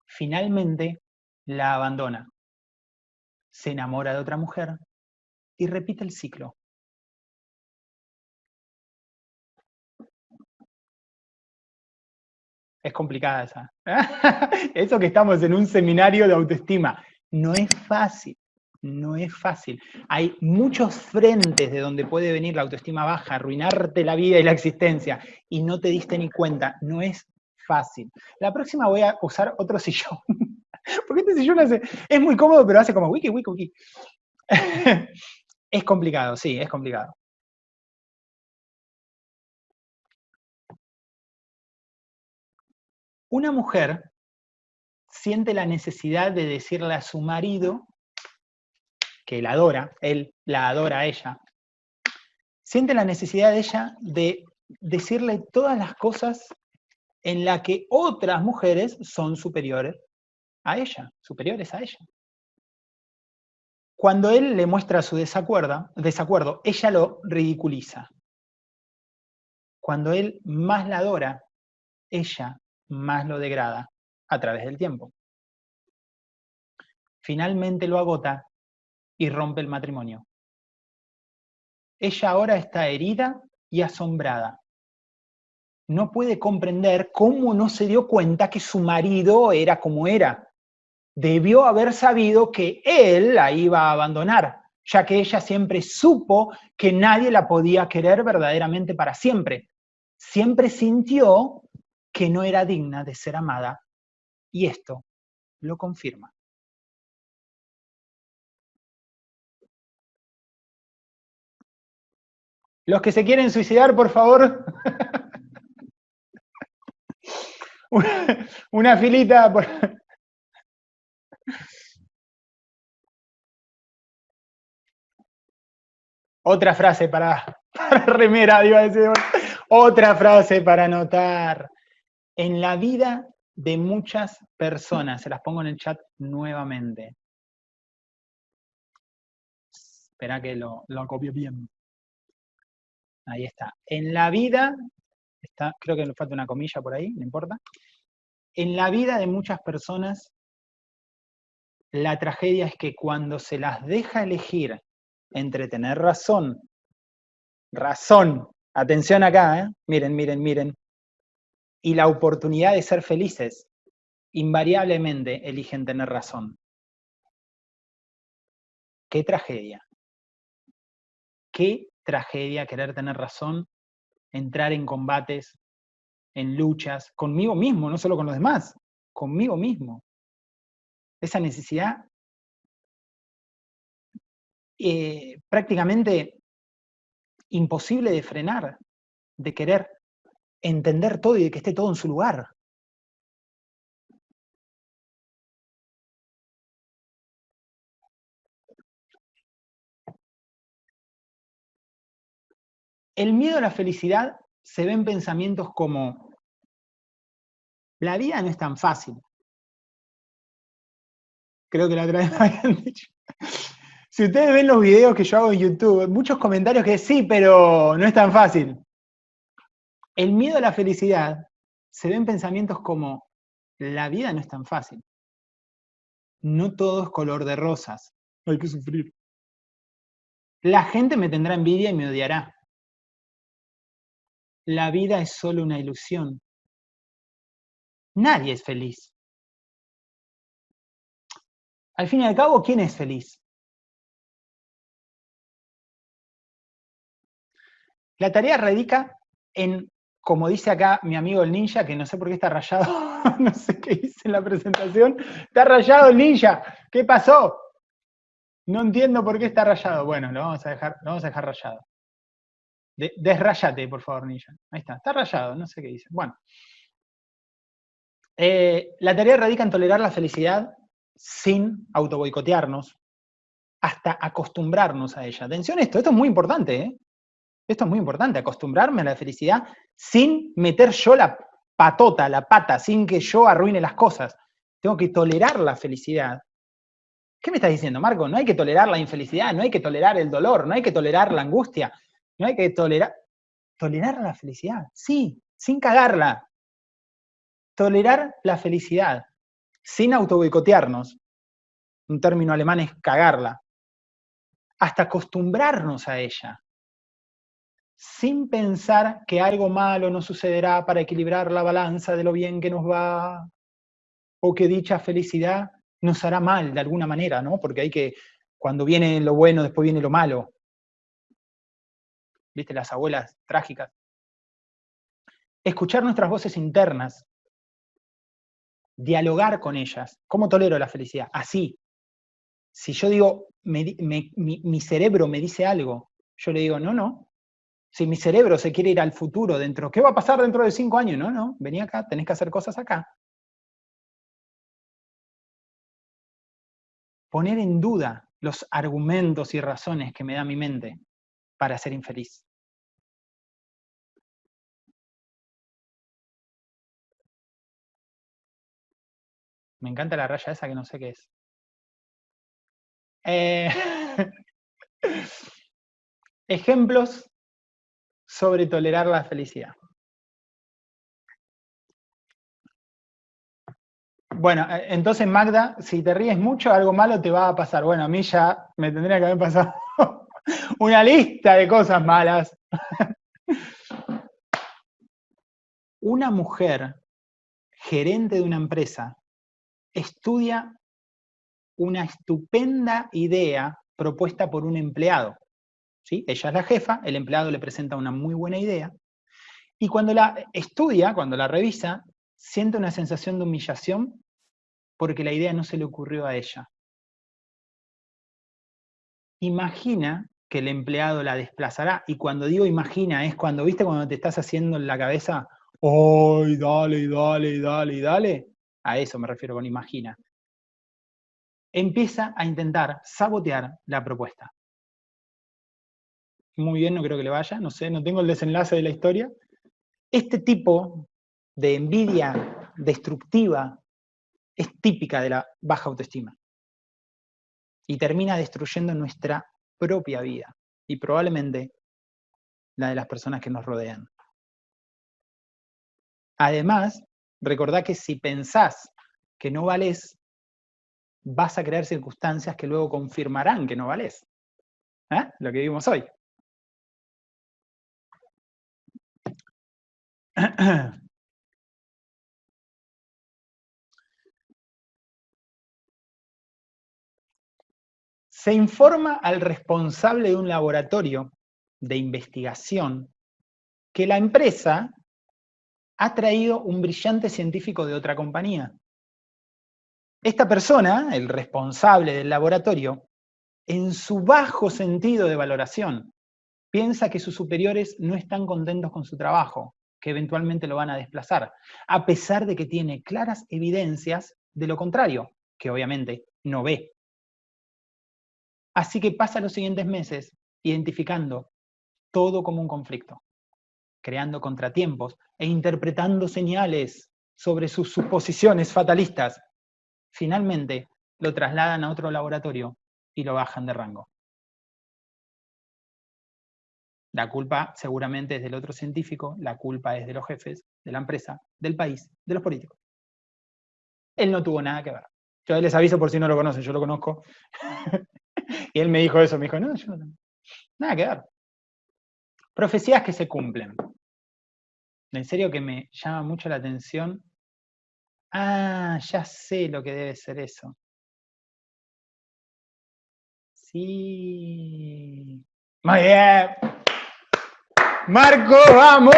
Finalmente la abandona, se enamora de otra mujer y repite el ciclo. Es complicada esa. Eso que estamos en un seminario de autoestima. No es fácil, no es fácil. Hay muchos frentes de donde puede venir la autoestima baja, arruinarte la vida y la existencia, y no te diste ni cuenta. No es fácil. La próxima voy a usar otro sillón. Porque este sillón hace, es muy cómodo, pero hace como wiki, wiki, wiki. es complicado, sí, es complicado. Una mujer siente la necesidad de decirle a su marido que la adora, él la adora a ella, siente la necesidad de ella de decirle todas las cosas en las que otras mujeres son superiores a ella, superiores a ella. Cuando él le muestra su desacuerdo, desacuerdo, ella lo ridiculiza. Cuando él más la adora, ella más lo degrada a través del tiempo. Finalmente lo agota y rompe el matrimonio. Ella ahora está herida y asombrada. No puede comprender cómo no se dio cuenta que su marido era como era. Debió haber sabido que él la iba a abandonar, ya que ella siempre supo que nadie la podía querer verdaderamente para siempre. Siempre sintió que no era digna de ser amada, y esto lo confirma. Los que se quieren suicidar, por favor. una, filita. Por... Otra frase para, para remera, iba a decir. Otra frase para anotar. En la vida de muchas personas, se las pongo en el chat nuevamente. Espera que lo, lo copio bien. Ahí está. En la vida, está, creo que le falta una comilla por ahí, no importa. En la vida de muchas personas, la tragedia es que cuando se las deja elegir entre tener razón, razón, atención acá, ¿eh? miren, miren, miren, y la oportunidad de ser felices, invariablemente eligen tener razón. Qué tragedia. Qué tragedia querer tener razón, entrar en combates, en luchas, conmigo mismo, no solo con los demás, conmigo mismo. Esa necesidad eh, prácticamente imposible de frenar, de querer entender todo y de que esté todo en su lugar. El miedo a la felicidad se ve en pensamientos como, la vida no es tan fácil. Creo que la otra vez me habían dicho. Si ustedes ven los videos que yo hago en YouTube, muchos comentarios que sí, pero no es tan fácil. El miedo a la felicidad se ve en pensamientos como, la vida no es tan fácil. No todo es color de rosas. Hay que sufrir. La gente me tendrá envidia y me odiará. La vida es solo una ilusión. Nadie es feliz. Al fin y al cabo, ¿quién es feliz? La tarea radica en como dice acá mi amigo el ninja, que no sé por qué está rayado, no sé qué dice en la presentación, está rayado el ninja, ¿qué pasó? No entiendo por qué está rayado. Bueno, lo vamos a dejar, lo vamos a dejar rayado. desrayate, por favor, Nilla. Ahí está, está rayado, no sé qué dice. Bueno. Eh, la tarea radica en tolerar la felicidad sin autoboicotearnos, hasta acostumbrarnos a ella. Atención esto, esto es muy importante, ¿eh? Esto es muy importante, acostumbrarme a la felicidad sin meter yo la patota, la pata, sin que yo arruine las cosas. Tengo que tolerar la felicidad. ¿Qué me estás diciendo, Marco? No hay que tolerar la infelicidad, no hay que tolerar el dolor, no hay que tolerar la angustia, no hay que tolerar... Tolerar la felicidad, sí, sin cagarla. Tolerar la felicidad, sin autoboicotearnos. Un término alemán es cagarla. Hasta acostumbrarnos a ella sin pensar que algo malo nos sucederá para equilibrar la balanza de lo bien que nos va, o que dicha felicidad nos hará mal de alguna manera, ¿no? Porque hay que, cuando viene lo bueno, después viene lo malo. ¿Viste? Las abuelas trágicas. Escuchar nuestras voces internas, dialogar con ellas. ¿Cómo tolero la felicidad? Así. Si yo digo, mi cerebro me dice algo, yo le digo, no, no, si mi cerebro se quiere ir al futuro dentro, ¿qué va a pasar dentro de cinco años? No, no, vení acá, tenés que hacer cosas acá. Poner en duda los argumentos y razones que me da mi mente para ser infeliz. Me encanta la raya esa que no sé qué es. Eh, ejemplos sobre tolerar la felicidad. Bueno, eh, entonces Magda, si te ríes mucho, algo malo te va a pasar. Bueno, a mí ya me tendría que haber pasado una lista de cosas malas. una mujer gerente de una empresa estudia una estupenda idea propuesta por un empleado. Ella es la jefa, el empleado le presenta una muy buena idea, y cuando la estudia, cuando la revisa, siente una sensación de humillación porque la idea no se le ocurrió a ella. Imagina que el empleado la desplazará, y cuando digo imagina es cuando, viste, cuando te estás haciendo en la cabeza, ¡ay, dale, dale, dale, dale! A eso me refiero con imagina. Empieza a intentar sabotear la propuesta muy bien, no creo que le vaya, no sé, no tengo el desenlace de la historia. Este tipo de envidia destructiva es típica de la baja autoestima. Y termina destruyendo nuestra propia vida. Y probablemente la de las personas que nos rodean. Además, recordá que si pensás que no vales, vas a crear circunstancias que luego confirmarán que no vales. ¿Eh? Lo que vimos hoy. Se informa al responsable de un laboratorio de investigación que la empresa ha traído un brillante científico de otra compañía. Esta persona, el responsable del laboratorio, en su bajo sentido de valoración, piensa que sus superiores no están contentos con su trabajo, que eventualmente lo van a desplazar, a pesar de que tiene claras evidencias de lo contrario, que obviamente no ve. Así que pasa los siguientes meses identificando todo como un conflicto, creando contratiempos e interpretando señales sobre sus suposiciones fatalistas. Finalmente lo trasladan a otro laboratorio y lo bajan de rango. La culpa seguramente es del otro científico, la culpa es de los jefes, de la empresa, del país, de los políticos. Él no tuvo nada que ver. Yo les aviso por si no lo conocen, yo lo conozco. y él me dijo eso, me dijo, no, yo no, nada que ver. Profecías que se cumplen. En serio que me llama mucho la atención. Ah, ya sé lo que debe ser eso. Sí. Muy bien. Marco, vamos.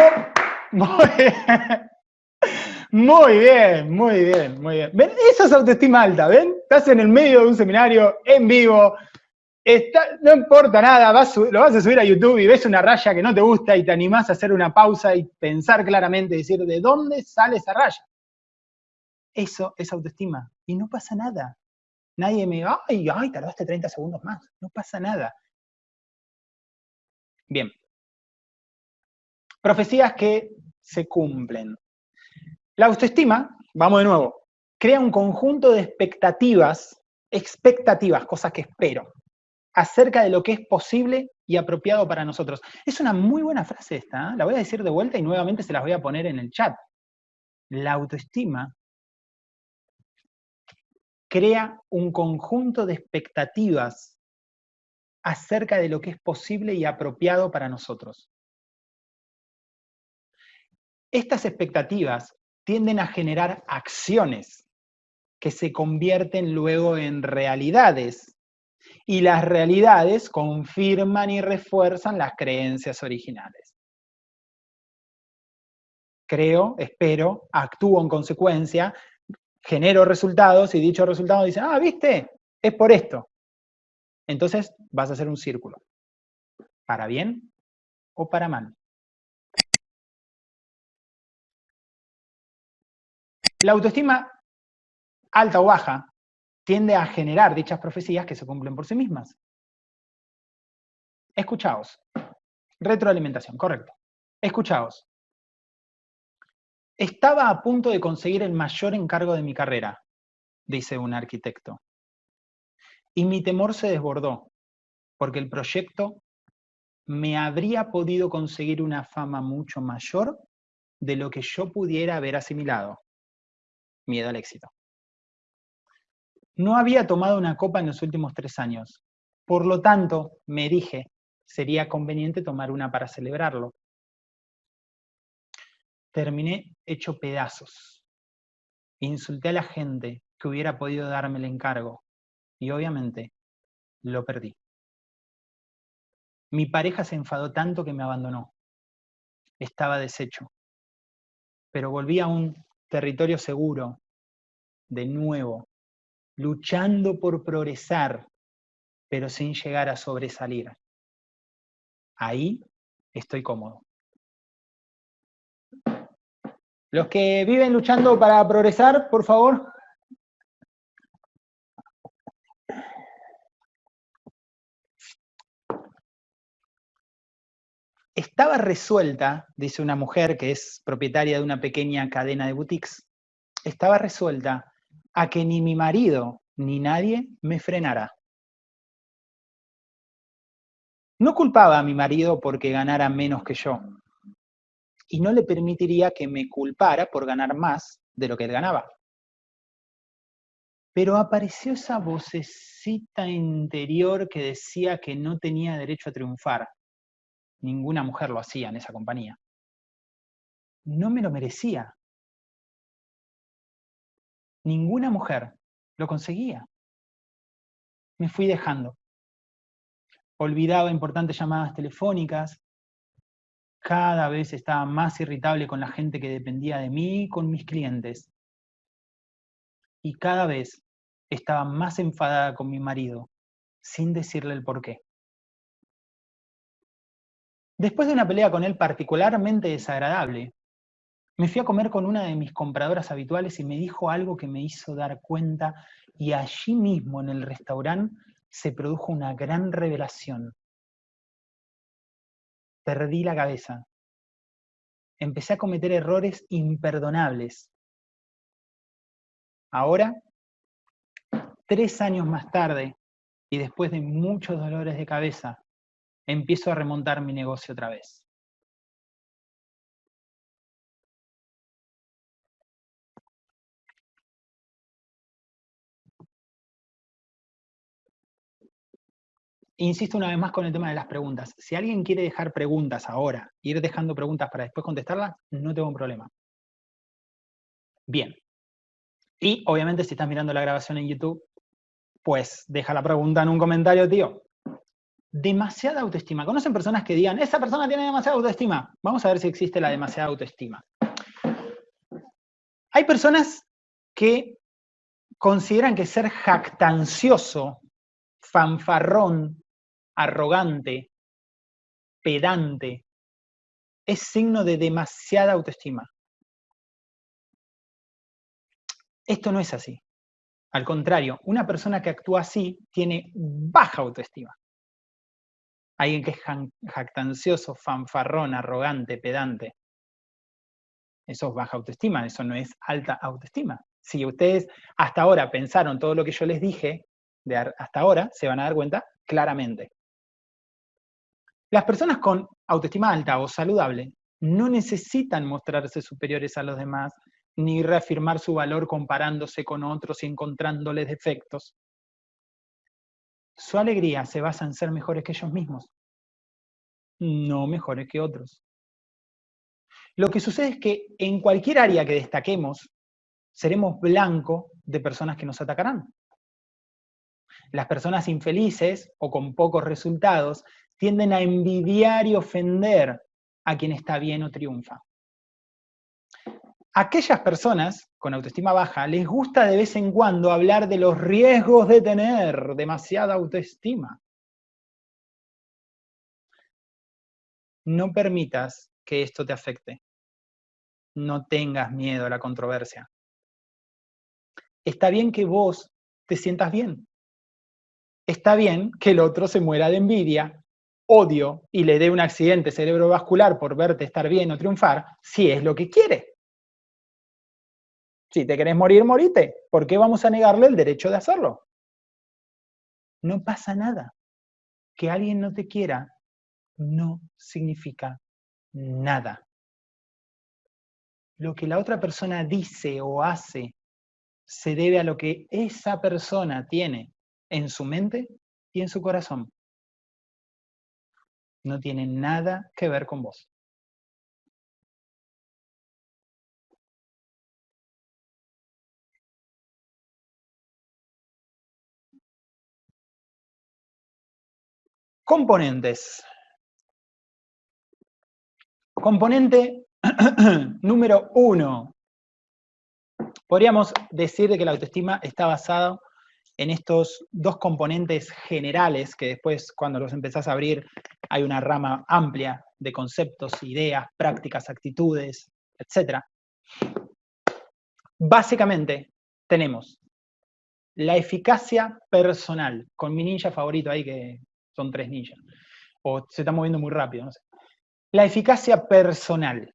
Muy bien. Muy bien, muy bien. ¿Ven? Eso es autoestima alta, ¿ven? Estás en el medio de un seminario, en vivo, no importa nada, lo vas a subir a YouTube y ves una raya que no te gusta y te animás a hacer una pausa y pensar claramente, decir, ¿de dónde sale esa raya? Eso es autoestima. Y no pasa nada. Nadie me, ay, ay, tardaste 30 segundos más. No pasa nada. Bien. Profecías que se cumplen. La autoestima, vamos de nuevo, crea un conjunto de expectativas, expectativas, cosas que espero, acerca de lo que es posible y apropiado para nosotros. Es una muy buena frase esta, ¿eh? la voy a decir de vuelta y nuevamente se las voy a poner en el chat. La autoestima crea un conjunto de expectativas acerca de lo que es posible y apropiado para nosotros. Estas expectativas tienden a generar acciones que se convierten luego en realidades y las realidades confirman y refuerzan las creencias originales. Creo, espero, actúo en consecuencia, genero resultados y dichos resultados dicen, ah, viste, es por esto. Entonces vas a hacer un círculo, para bien o para mal. La autoestima alta o baja tiende a generar dichas profecías que se cumplen por sí mismas. Escuchaos. Retroalimentación, correcto. Escuchaos. Estaba a punto de conseguir el mayor encargo de mi carrera, dice un arquitecto. Y mi temor se desbordó, porque el proyecto me habría podido conseguir una fama mucho mayor de lo que yo pudiera haber asimilado. Miedo al éxito. No había tomado una copa en los últimos tres años. Por lo tanto, me dije, sería conveniente tomar una para celebrarlo. Terminé hecho pedazos. Insulté a la gente que hubiera podido darme el encargo. Y obviamente, lo perdí. Mi pareja se enfadó tanto que me abandonó. Estaba deshecho. Pero volví a un territorio seguro, de nuevo, luchando por progresar, pero sin llegar a sobresalir. Ahí estoy cómodo. Los que viven luchando para progresar, por favor. Estaba resuelta, dice una mujer que es propietaria de una pequeña cadena de boutiques, estaba resuelta a que ni mi marido ni nadie me frenara. No culpaba a mi marido porque ganara menos que yo, y no le permitiría que me culpara por ganar más de lo que él ganaba. Pero apareció esa vocecita interior que decía que no tenía derecho a triunfar. Ninguna mujer lo hacía en esa compañía. No me lo merecía ninguna mujer lo conseguía. Me fui dejando. Olvidaba importantes llamadas telefónicas, cada vez estaba más irritable con la gente que dependía de mí y con mis clientes. Y cada vez estaba más enfadada con mi marido, sin decirle el porqué. Después de una pelea con él particularmente desagradable, me fui a comer con una de mis compradoras habituales y me dijo algo que me hizo dar cuenta y allí mismo en el restaurante se produjo una gran revelación. Perdí la cabeza. Empecé a cometer errores imperdonables. Ahora, tres años más tarde, y después de muchos dolores de cabeza, empiezo a remontar mi negocio otra vez. Insisto una vez más con el tema de las preguntas. Si alguien quiere dejar preguntas ahora, ir dejando preguntas para después contestarlas, no tengo un problema. Bien. Y obviamente si estás mirando la grabación en YouTube, pues deja la pregunta en un comentario, tío. Demasiada autoestima. ¿Conocen personas que digan, esa persona tiene demasiada autoestima? Vamos a ver si existe la demasiada autoestima. Hay personas que consideran que ser jactancioso fanfarrón, arrogante, pedante, es signo de demasiada autoestima. Esto no es así. Al contrario, una persona que actúa así tiene baja autoestima. Alguien que es jactancioso, fanfarrón, arrogante, pedante. Eso es baja autoestima, eso no es alta autoestima. Si ustedes hasta ahora pensaron todo lo que yo les dije, de hasta ahora, se van a dar cuenta claramente. Las personas con autoestima alta o saludable no necesitan mostrarse superiores a los demás, ni reafirmar su valor comparándose con otros y encontrándoles defectos. Su alegría se basa en ser mejores que ellos mismos, no mejores que otros. Lo que sucede es que en cualquier área que destaquemos, seremos blanco de personas que nos atacarán. Las personas infelices o con pocos resultados tienden a envidiar y ofender a quien está bien o triunfa. Aquellas personas con autoestima baja les gusta de vez en cuando hablar de los riesgos de tener demasiada autoestima. No permitas que esto te afecte. No tengas miedo a la controversia. Está bien que vos te sientas bien. Está bien que el otro se muera de envidia odio y le dé un accidente cerebrovascular por verte estar bien o triunfar, si es lo que quiere. Si te querés morir, morite. ¿Por qué vamos a negarle el derecho de hacerlo? No pasa nada. Que alguien no te quiera no significa nada. Lo que la otra persona dice o hace se debe a lo que esa persona tiene en su mente y en su corazón no tiene nada que ver con vos. Componentes. Componente número uno. Podríamos decir que la autoestima está basada en estos dos componentes generales que después cuando los empezás a abrir hay una rama amplia de conceptos, ideas, prácticas, actitudes, etc. Básicamente tenemos la eficacia personal, con mi ninja favorito ahí que son tres ninjas, o se está moviendo muy rápido, no sé. La eficacia personal.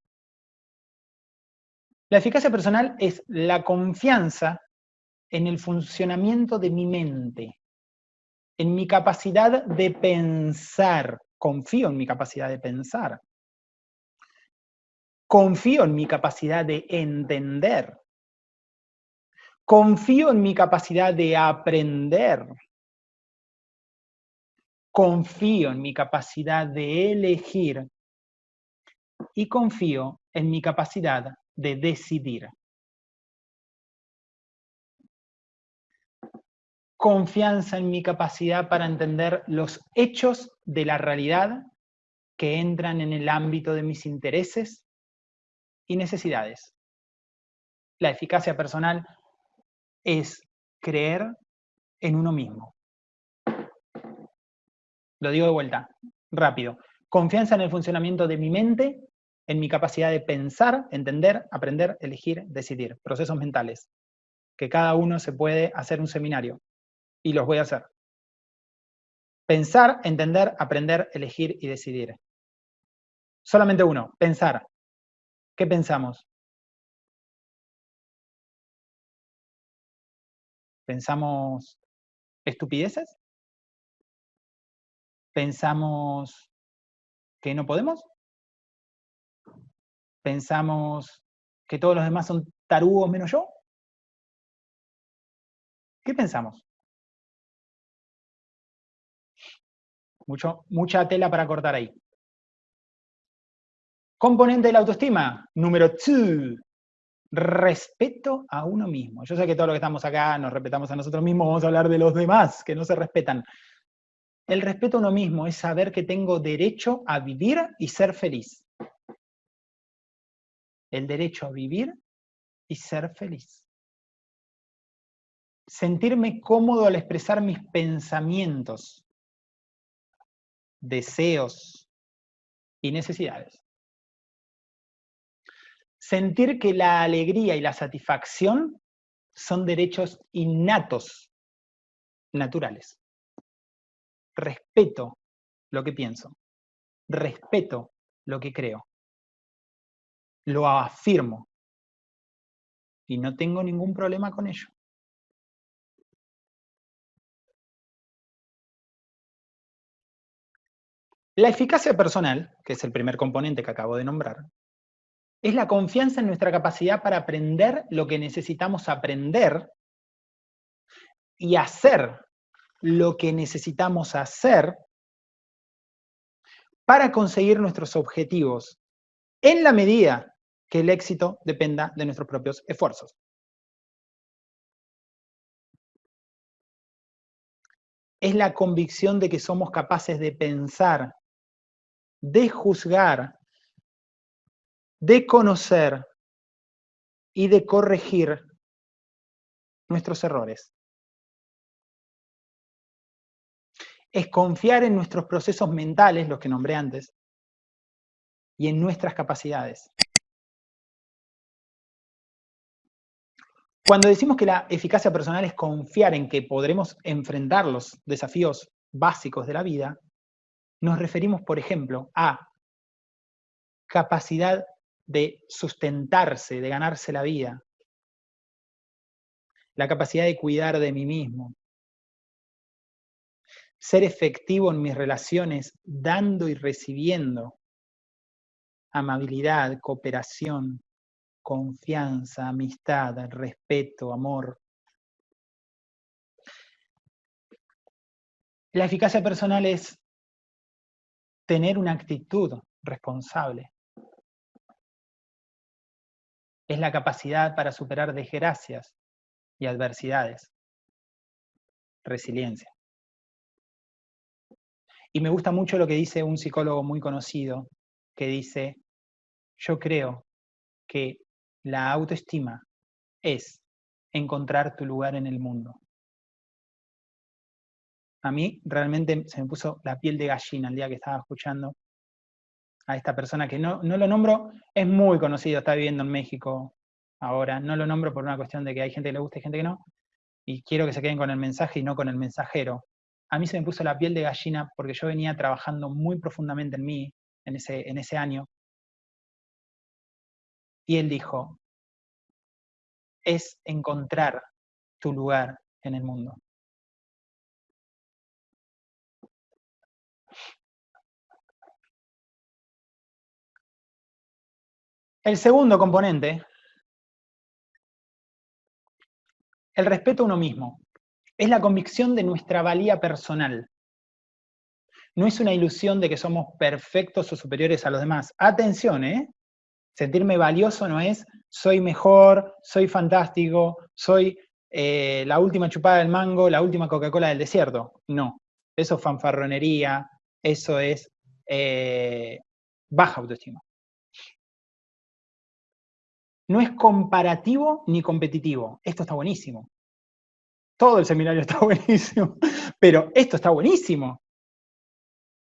La eficacia personal es la confianza en el funcionamiento de mi mente, en mi capacidad de pensar. Confío en mi capacidad de pensar. Confío en mi capacidad de entender. Confío en mi capacidad de aprender. Confío en mi capacidad de elegir. Y confío en mi capacidad de decidir. confianza en mi capacidad para entender los hechos de la realidad que entran en el ámbito de mis intereses y necesidades. La eficacia personal es creer en uno mismo. Lo digo de vuelta, rápido. Confianza en el funcionamiento de mi mente, en mi capacidad de pensar, entender, aprender, elegir, decidir. Procesos mentales. Que cada uno se puede hacer un seminario y los voy a hacer. Pensar, entender, aprender, elegir y decidir. Solamente uno, pensar. ¿Qué pensamos? ¿Pensamos estupideces? ¿Pensamos que no podemos? ¿Pensamos que todos los demás son tarugos menos yo? ¿Qué pensamos? Mucha tela para cortar ahí. Componente de la autoestima, número 2. Respeto a uno mismo. Yo sé que todos los que estamos acá nos respetamos a nosotros mismos, vamos a hablar de los demás que no se respetan. El respeto a uno mismo es saber que tengo derecho a vivir y ser feliz. El derecho a vivir y ser feliz. sentirme cómodo al expresar mis pensamientos, deseos y necesidades. Sentir que la alegría y la satisfacción son derechos innatos, naturales. Respeto lo que pienso, respeto lo que creo, lo afirmo y no tengo ningún problema con ello. La eficacia personal, que es el primer componente que acabo de nombrar, es la confianza en nuestra capacidad para aprender lo que necesitamos aprender y hacer lo que necesitamos hacer para conseguir nuestros objetivos, en la medida que el éxito dependa de nuestros propios esfuerzos. Es la convicción de que somos capaces de pensar de juzgar, de conocer y de corregir nuestros errores. Es confiar en nuestros procesos mentales, los que nombré antes, y en nuestras capacidades. Cuando decimos que la eficacia personal es confiar en que podremos enfrentar los desafíos básicos de la vida, nos referimos, por ejemplo, a capacidad de sustentarse, de ganarse la vida, la capacidad de cuidar de mí mismo, ser efectivo en mis relaciones, dando y recibiendo, amabilidad, cooperación, confianza, amistad, respeto, amor. La eficacia personal es tener una actitud responsable. Es la capacidad para superar desgracias y adversidades. Resiliencia. Y me gusta mucho lo que dice un psicólogo muy conocido, que dice, yo creo que la autoestima es encontrar tu lugar en el mundo a mí realmente se me puso la piel de gallina el día que estaba escuchando a esta persona que no, no lo nombro, es muy conocido, está viviendo en México ahora, no lo nombro por una cuestión de que hay gente que le gusta y gente que no, y quiero que se queden con el mensaje y no con el mensajero. A mí se me puso la piel de gallina porque yo venía trabajando muy profundamente en mí en ese, en ese año, y él dijo, es encontrar tu lugar en el mundo. El segundo componente, el respeto a uno mismo, es la convicción de nuestra valía personal. No es una ilusión de que somos perfectos o superiores a los demás. Atención, ¿eh? Sentirme valioso no es soy mejor, soy fantástico, soy eh, la última chupada del mango, la última Coca-Cola del desierto. No, eso es fanfarronería, eso es eh, baja autoestima no es comparativo ni competitivo. Esto está buenísimo. Todo el seminario está buenísimo, pero esto está buenísimo.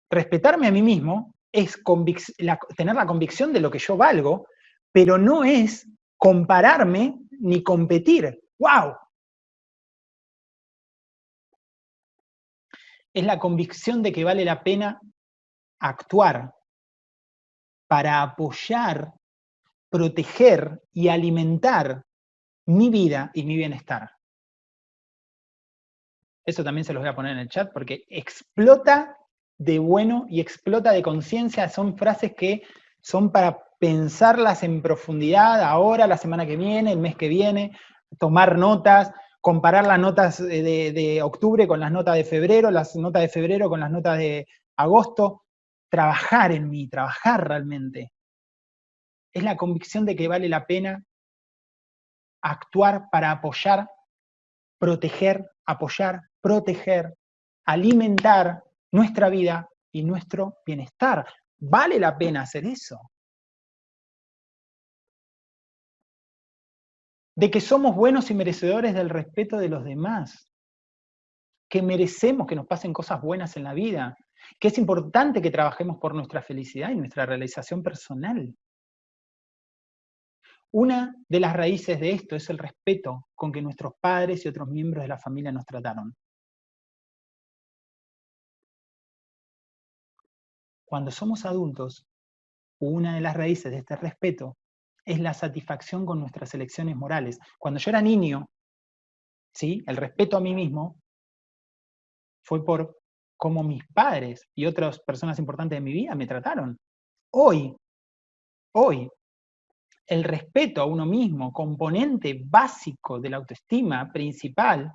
Respetarme a mí mismo es tener la convicción de lo que yo valgo, pero no es compararme ni competir. ¡Wow! Es la convicción de que vale la pena actuar para apoyar proteger y alimentar mi vida y mi bienestar. Eso también se los voy a poner en el chat porque explota de bueno y explota de conciencia. Son frases que son para pensarlas en profundidad ahora, la semana que viene, el mes que viene, tomar notas, comparar las notas de, de octubre con las notas de febrero, las notas de febrero con las notas de agosto, trabajar en mí, trabajar realmente es la convicción de que vale la pena actuar para apoyar, proteger, apoyar, proteger, alimentar nuestra vida y nuestro bienestar. Vale la pena hacer eso. de que somos buenos y merecedores del respeto de los demás, que merecemos que nos pasen cosas buenas en la vida, que es importante que trabajemos por nuestra felicidad y nuestra realización personal. Una de las raíces de esto es el respeto con que nuestros padres y otros miembros de la familia nos trataron. Cuando somos adultos, una de las raíces de este respeto es la satisfacción con nuestras elecciones morales. Cuando yo era niño, ¿sí? el respeto a mí mismo fue por cómo mis padres y otras personas importantes de mi vida me trataron. Hoy, hoy, el respeto a uno mismo, componente básico de la autoestima principal,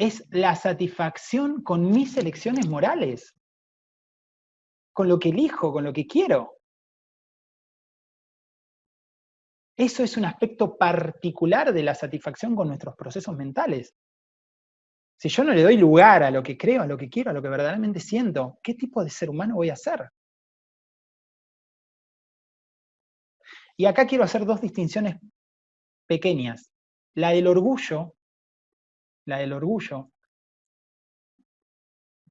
es la satisfacción con mis elecciones morales, con lo que elijo, con lo que quiero. Eso es un aspecto particular de la satisfacción con nuestros procesos mentales. Si yo no le doy lugar a lo que creo, a lo que quiero, a lo que verdaderamente siento, ¿qué tipo de ser humano voy a ser? Y acá quiero hacer dos distinciones pequeñas. La del orgullo, la del orgullo,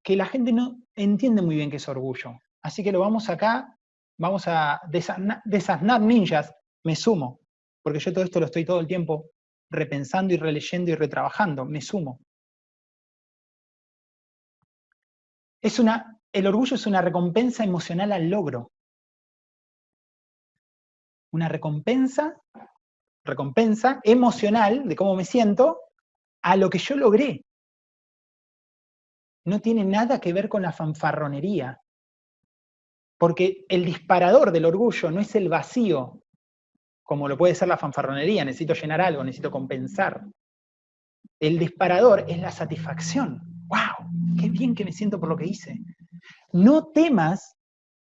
que la gente no entiende muy bien qué es orgullo. Así que lo vamos acá, vamos a desasnar, ninjas, me sumo, porque yo todo esto lo estoy todo el tiempo repensando y releyendo y retrabajando, me sumo. Es una, el orgullo es una recompensa emocional al logro una recompensa, recompensa emocional de cómo me siento a lo que yo logré. No tiene nada que ver con la fanfarronería. Porque el disparador del orgullo no es el vacío, como lo puede ser la fanfarronería, necesito llenar algo, necesito compensar. El disparador es la satisfacción. ¡Wow! ¡Qué bien que me siento por lo que hice! No temas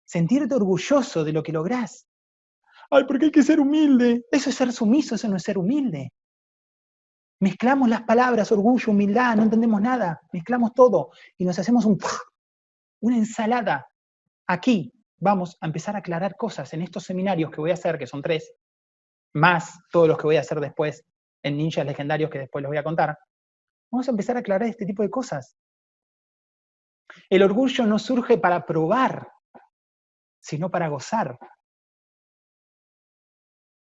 sentirte orgulloso de lo que lográs. Ay, porque hay que ser humilde. Eso es ser sumiso, eso no es ser humilde. Mezclamos las palabras, orgullo, humildad, no entendemos nada. Mezclamos todo y nos hacemos un, una ensalada. Aquí vamos a empezar a aclarar cosas en estos seminarios que voy a hacer, que son tres, más todos los que voy a hacer después en Ninjas Legendarios, que después les voy a contar. Vamos a empezar a aclarar este tipo de cosas. El orgullo no surge para probar, sino para gozar.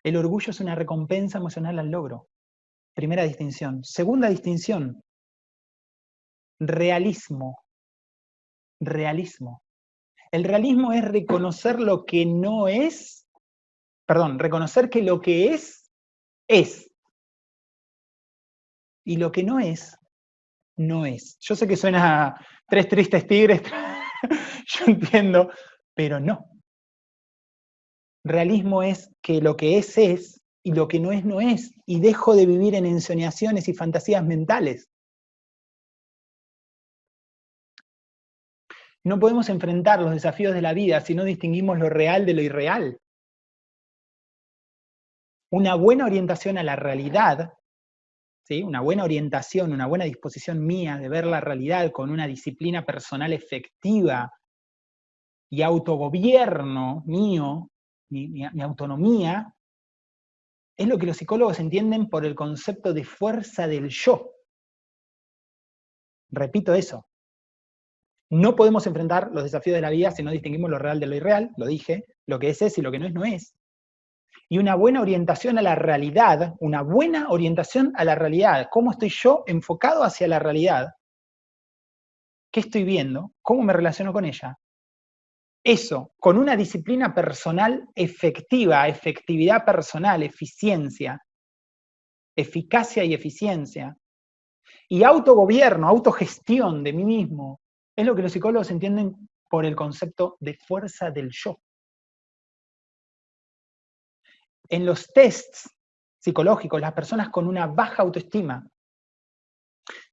El orgullo es una recompensa emocional al logro. Primera distinción. Segunda distinción. Realismo. Realismo. El realismo es reconocer lo que no es, perdón, reconocer que lo que es, es. Y lo que no es, no es. Yo sé que suena a tres tristes tigres, yo entiendo, pero no. Realismo es que lo que es es y lo que no es no es, y dejo de vivir en ensoñaciones y fantasías mentales. No podemos enfrentar los desafíos de la vida si no distinguimos lo real de lo irreal. Una buena orientación a la realidad, ¿sí? una buena orientación, una buena disposición mía de ver la realidad con una disciplina personal efectiva y autogobierno mío, mi, autonomía, es lo que los psicólogos entienden por el concepto de fuerza del yo. Repito eso. No podemos enfrentar los desafíos de la vida si no distinguimos lo real de lo irreal, lo dije, lo que es es y lo que no es no es. Y una buena orientación a la realidad, una buena orientación a la realidad, cómo estoy yo enfocado hacia la realidad, qué estoy viendo, cómo me relaciono con ella, eso, con una disciplina personal efectiva, efectividad personal, eficiencia, eficacia y eficiencia, y autogobierno, autogestión de mí mismo, es lo que los psicólogos entienden por el concepto de fuerza del yo. En los tests psicológicos, las personas con una baja autoestima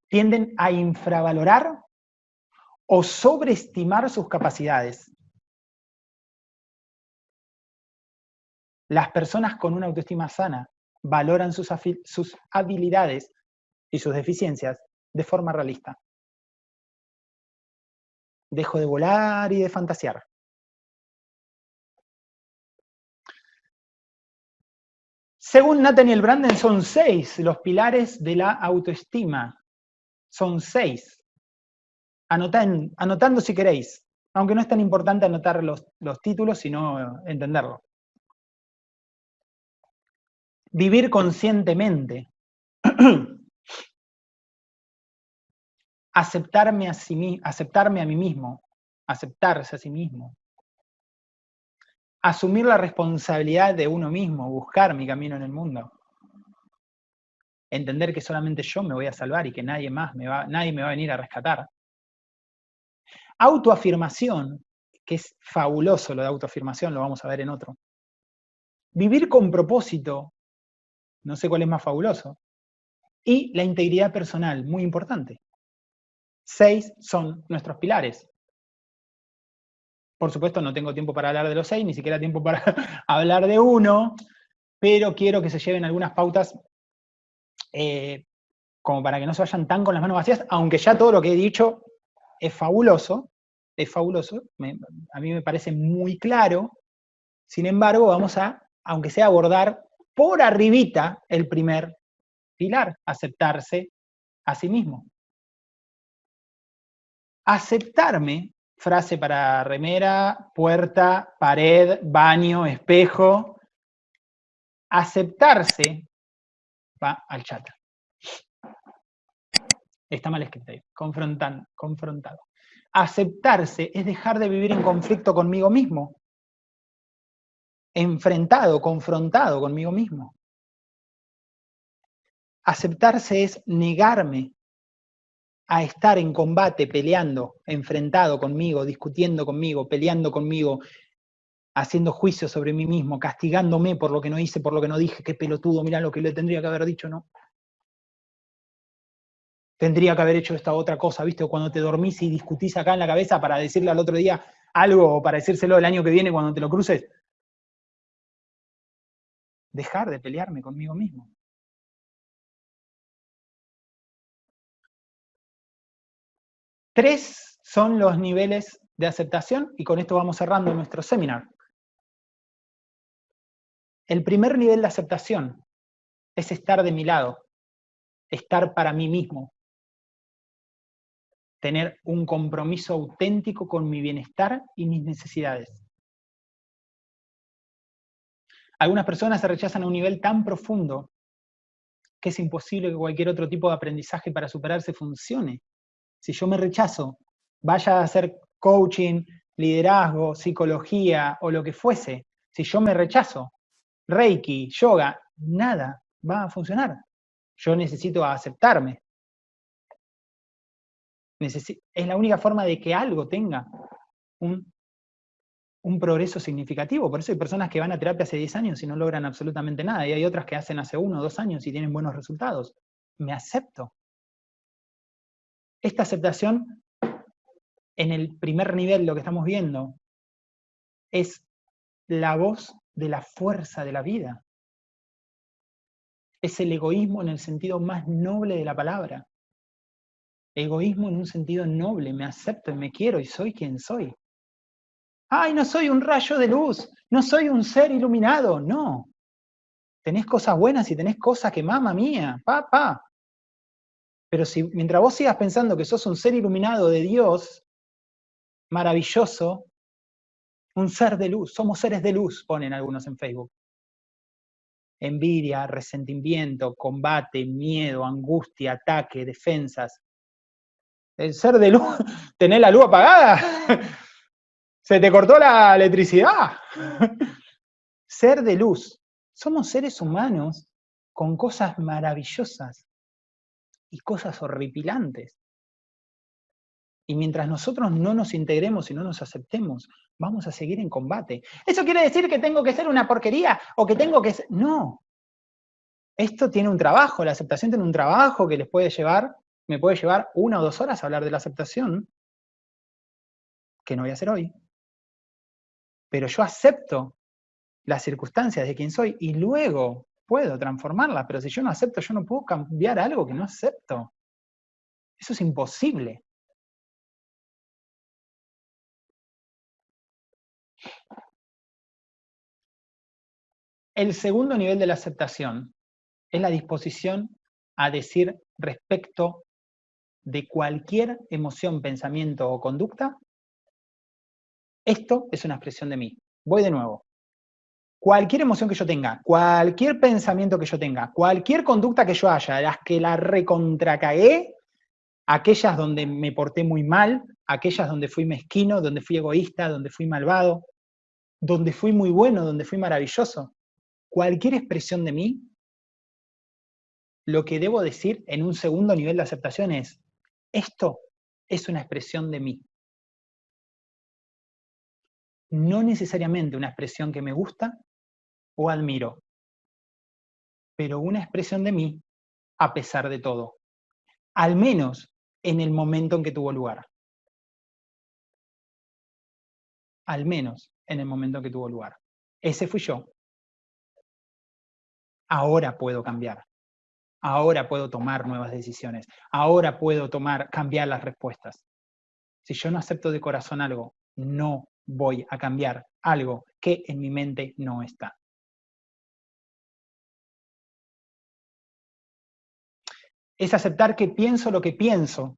tienden a infravalorar o sobreestimar sus capacidades. Las personas con una autoestima sana valoran sus, habilidades y sus deficiencias de forma realista. Dejo de volar y de fantasear. Según Nathaniel Branden, son seis los pilares de la autoestima. Son seis. anotando si queréis, aunque no es tan importante anotar los, los títulos, sino entenderlo. Vivir conscientemente. aceptarme a, aceptarme a mí mismo, aceptarse a sí mismo, asumir la responsabilidad de uno mismo, buscar mi camino en el mundo, entender que solamente yo me voy a salvar y que nadie más me va, nadie me va a venir a rescatar. Autoafirmación, que es fabuloso lo de autoafirmación, lo vamos a ver en otro. Vivir con propósito, no sé cuál es más fabuloso. Y la integridad personal, muy importante. Seis son nuestros pilares. Por supuesto, no tengo tiempo para hablar de los seis, ni siquiera tiempo para hablar de uno, pero quiero que se lleven algunas pautas eh, como para que no se vayan tan con las manos vacías, aunque ya todo lo que he dicho es fabuloso, es fabuloso, a mí me parece muy claro, sin embargo, vamos a, aunque sea abordar por arribita el primer pilar, aceptarse a sí mismo. Aceptarme, frase para remera, puerta, pared, baño, espejo. Aceptarse va al chat. Está mal escrito ahí, confrontado. Aceptarse es dejar de vivir en conflicto conmigo mismo. Enfrentado, confrontado conmigo mismo. Aceptarse es negarme a estar en combate, peleando, enfrentado conmigo, discutiendo conmigo, peleando conmigo, haciendo juicio sobre mí mismo, castigándome por lo que no hice, por lo que no dije, qué pelotudo, mira lo que le tendría que haber dicho, ¿no? Tendría que haber hecho esta otra cosa, ¿viste? cuando te dormís y discutís acá en la cabeza para decirle al otro día algo o para decírselo el año que viene cuando te lo cruces. Dejar de pelearme conmigo mismo. Tres son los niveles de aceptación y con esto vamos cerrando nuestro seminar. El primer nivel de aceptación es estar de mi lado, estar para mí mismo, tener un compromiso auténtico con mi bienestar y mis necesidades. Algunas personas se rechazan a un nivel tan profundo que es imposible que cualquier otro tipo de aprendizaje para superarse funcione si yo me rechazo, vaya a hacer coaching, liderazgo, psicología o lo que fuese, si yo me rechazo, reiki, yoga, nada va a funcionar. Yo necesito aceptarme. es la única forma de que algo tenga un, un progreso significativo. Por eso hay personas que van a terapia hace 10 años y no logran absolutamente nada, y hay otras que hacen hace uno o dos años y tienen buenos resultados. Me acepto. Esta aceptación, en el primer nivel, lo que estamos viendo, es la voz de la fuerza de la vida. Es el egoísmo en el sentido más noble de la palabra. Egoísmo en un sentido noble, me acepto y me quiero y soy quien soy. ¡Ay, no soy un rayo de luz! ¡No soy un ser iluminado! No. Tenés cosas buenas y tenés cosas que, mamá mía, papá, pero si mientras vos sigas pensando que sos un ser iluminado de Dios, maravilloso, un ser de luz, somos seres de luz, ponen algunos en Facebook. Envidia, resentimiento, combate, miedo, angustia, ataque, defensas. El ser de luz, ¿tenés la luz apagada? ¿Se te cortó la electricidad? Ser de luz. Somos seres humanos con cosas maravillosas y cosas horripilantes. Y mientras nosotros no nos integremos y no nos aceptemos, vamos a seguir en combate. ¿Eso quiere decir que tengo que ser una porquería o que tengo que ser...? No. Esto tiene un trabajo, la aceptación tiene un trabajo que les puede llevar, me puede llevar una o dos horas a hablar de la aceptación, que no voy a hacer hoy. Pero yo acepto las circunstancias de quien soy y luego puedo transformarla, pero si yo no acepto, yo no puedo cambiar algo que no acepto. Eso es imposible. El segundo nivel de la aceptación es la disposición a decir respecto de cualquier emoción, pensamiento o conducta, esto es una expresión de mí. Voy de nuevo. Cualquier emoción que yo tenga, cualquier pensamiento que yo tenga, cualquier conducta que yo haya, las que la recontracagué, aquellas donde me porté muy mal, aquellas donde fui mezquino, donde fui egoísta, donde fui malvado, donde fui muy bueno, donde fui maravilloso. Cualquier expresión de mí, lo que debo decir en un segundo nivel de aceptación es, esto es una expresión de mí. No necesariamente una expresión que me gusta o admiro, pero una expresión de mí a pesar de todo. Al menos en el momento en que tuvo lugar. Al menos en el momento en que tuvo lugar. Ese fui yo. Ahora puedo cambiar. Ahora puedo tomar nuevas decisiones. Ahora puedo tomar, cambiar las respuestas. Si yo no acepto de corazón algo, no voy a cambiar algo que en mi mente no está. Es aceptar que pienso lo que pienso,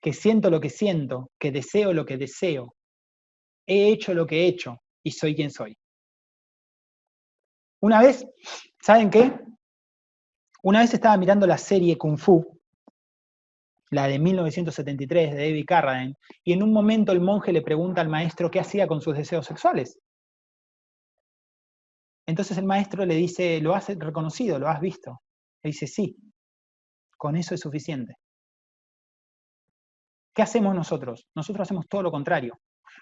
que siento lo que siento, que deseo lo que deseo, he hecho lo que he hecho y soy quien soy. Una vez, ¿saben qué? Una vez estaba mirando la serie Kung Fu, la de 1973 de David Carradine, y en un momento el monje le pregunta al maestro qué hacía con sus deseos sexuales. Entonces el maestro le dice, ¿lo has reconocido? ¿Lo has visto? Le dice, sí, con eso es suficiente. ¿Qué hacemos nosotros? Nosotros hacemos todo lo contrario.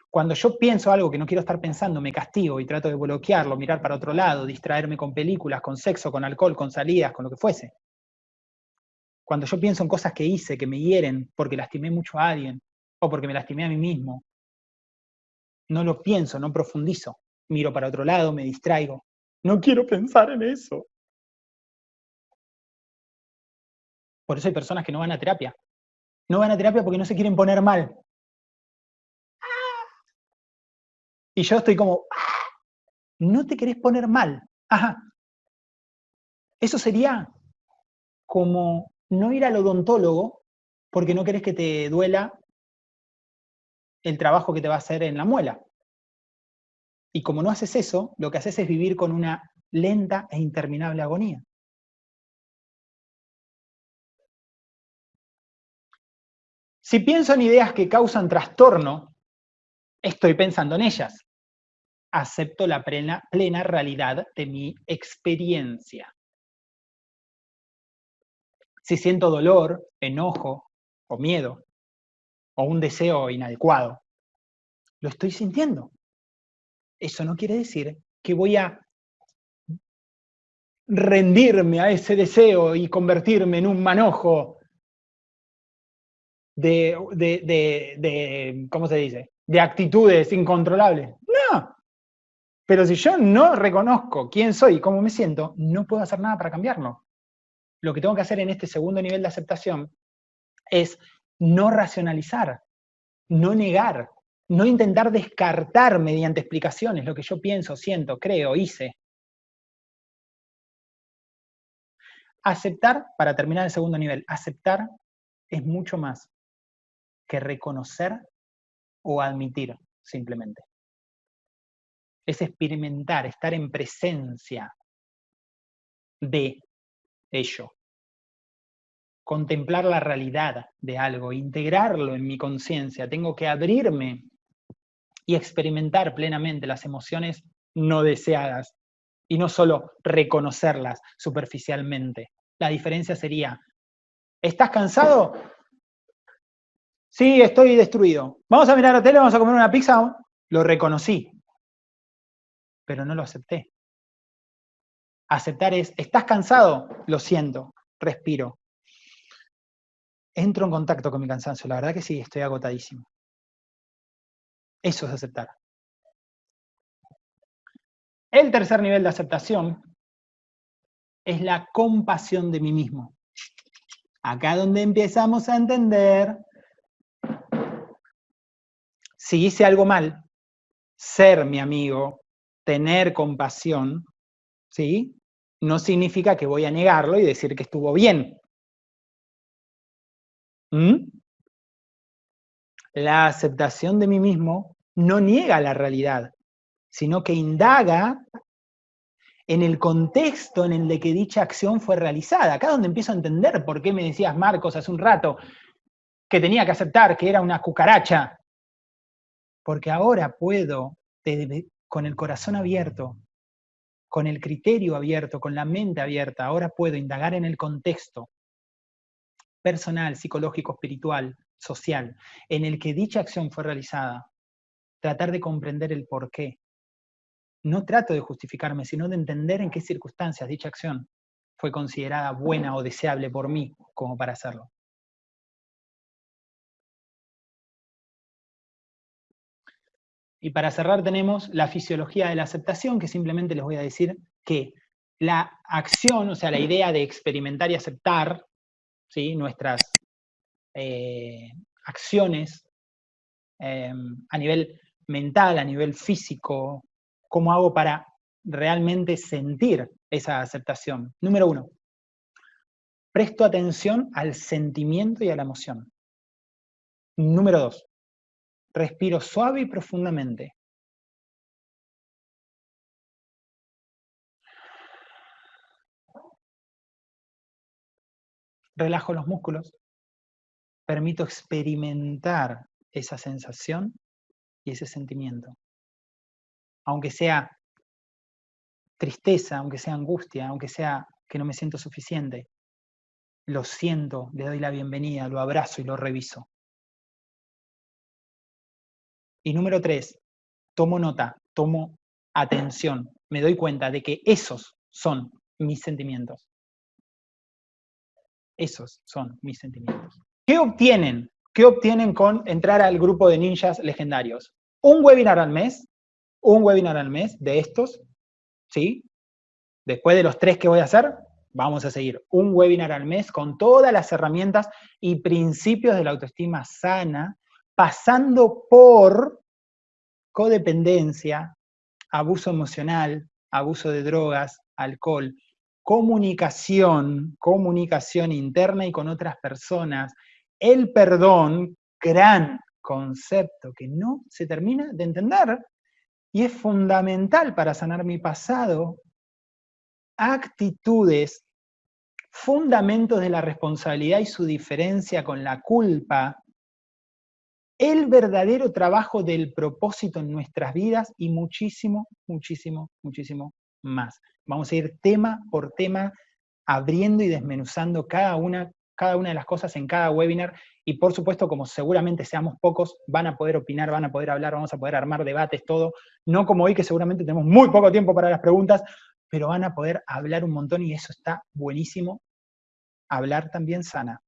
Cuando yo pienso algo que no quiero estar pensando, me castigo y trato de bloquearlo, mirar para otro lado, distraerme con películas, con sexo, con alcohol, con salidas, con lo que fuese. Cuando yo pienso en cosas que hice, que me hieren porque lastimé mucho a alguien, o porque me lastimé a mí mismo, no lo pienso, no profundizo. Miro para otro lado, me distraigo. No quiero pensar en eso. Por eso hay personas que no van a terapia. No van a terapia porque no se quieren poner mal. Y yo estoy como, no te querés poner mal. Ajá. Eso sería como no ir al odontólogo porque no querés que te duela el trabajo que te va a hacer en la muela. Y como no haces eso, lo que haces es vivir con una lenta e interminable agonía. Si pienso en ideas que causan trastorno, estoy pensando en ellas acepto la plena, plena realidad de mi experiencia. Si siento dolor, enojo o miedo, o un deseo inadecuado, lo estoy sintiendo. Eso no quiere decir que voy a rendirme a ese deseo y convertirme en un manojo de, de, de, ¿cómo se dice? De actitudes incontrolables. No, pero si yo no reconozco quién soy y cómo me siento, no puedo hacer nada para cambiarlo. Lo que tengo que hacer en este segundo nivel de aceptación es no racionalizar, no negar, no intentar descartar mediante explicaciones lo que yo pienso, siento, creo, hice. Aceptar, para terminar el segundo nivel, aceptar es mucho más que reconocer o admitir simplemente es experimentar, estar en presencia de ello. Contemplar la realidad de algo, integrarlo en mi conciencia. Tengo que abrirme y experimentar plenamente las emociones no deseadas y no solo reconocerlas superficialmente. La diferencia sería, ¿estás cansado? Sí, estoy destruido. Vamos a mirar la tele, vamos a comer una pizza. Lo reconocí, pero no lo acepté. Aceptar es, ¿estás cansado? Lo siento, respiro. Entro en contacto con mi cansancio, la verdad que sí, estoy agotadísimo. Eso es aceptar. El tercer nivel de aceptación es la compasión de mí mismo. Acá donde empezamos a entender, si hice algo mal, ser mi amigo, tener compasión, ¿sí? No significa que voy a negarlo y decir que estuvo bien. ¿Mm? La aceptación de mí mismo no niega la realidad, sino que indaga en el contexto en el que dicha acción fue realizada. Acá es donde empiezo a entender por qué me decías, Marcos, hace un rato, que tenía que aceptar que era una cucaracha. Porque ahora puedo, con el corazón abierto, con el criterio abierto, con la mente abierta, ahora puedo indagar en el contexto personal, psicológico, espiritual, social, en el que dicha acción fue realizada, tratar de comprender el por qué, no trato de justificarme, sino de entender en qué circunstancias dicha acción fue considerada buena o deseable por mí como para hacerlo. Y para cerrar tenemos la fisiología de la aceptación, que simplemente les voy a decir que la acción, o sea, la idea de experimentar y aceptar ¿sí? nuestras eh, acciones eh, a nivel mental, a nivel físico, ¿Cómo hago para realmente sentir esa aceptación? Número uno, presto atención al sentimiento y a la emoción. Número dos, respiro suave y profundamente. Relajo los músculos, permito experimentar esa sensación y ese sentimiento aunque sea tristeza, aunque sea angustia, aunque sea que no me siento suficiente, lo siento, le doy la bienvenida, lo abrazo y lo reviso. Y número tres, tomo nota, tomo atención, me doy cuenta de que esos son mis sentimientos. Esos son mis sentimientos. ¿Qué obtienen? ¿Qué obtienen con entrar al grupo de ninjas legendarios? Un webinar al mes, un webinar al mes de estos, ¿sí? Después de los tres que voy a hacer, vamos a seguir un webinar al mes con todas las herramientas y principios de la autoestima sana, pasando por codependencia, abuso emocional, abuso de drogas, alcohol, comunicación, comunicación interna y con otras personas, el perdón, gran concepto que no se termina de entender y es fundamental para sanar mi pasado, actitudes, fundamentos de la responsabilidad y su diferencia con la culpa, el verdadero trabajo del propósito en nuestras vidas y muchísimo, muchísimo, muchísimo más. Vamos a ir tema por tema abriendo y desmenuzando cada una, cada una de las cosas en cada webinar y por supuesto, como seguramente seamos pocos, van a poder opinar, van a poder hablar, vamos a poder armar debates, todo. No como hoy, que seguramente tenemos muy poco tiempo para las preguntas, pero van a poder hablar un montón y eso está buenísimo. Hablar también sana.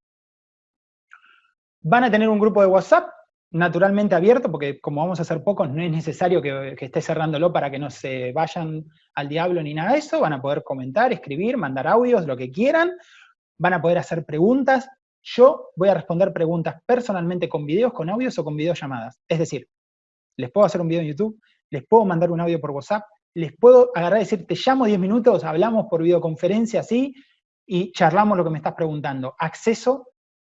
Van a tener un grupo de WhatsApp naturalmente abierto, porque como vamos a hacer pocos, no es necesario que, esté cerrándolo para que no se vayan al diablo ni nada de eso, van a poder comentar, escribir, mandar audios, lo que quieran, van a poder hacer preguntas, yo voy a responder preguntas personalmente con videos, con audios o con videollamadas. Es decir, les puedo hacer un video en YouTube, les puedo mandar un audio por WhatsApp, les puedo agarrar y decir, te llamo 10 minutos, hablamos por videoconferencia así, y charlamos lo que me estás preguntando. Acceso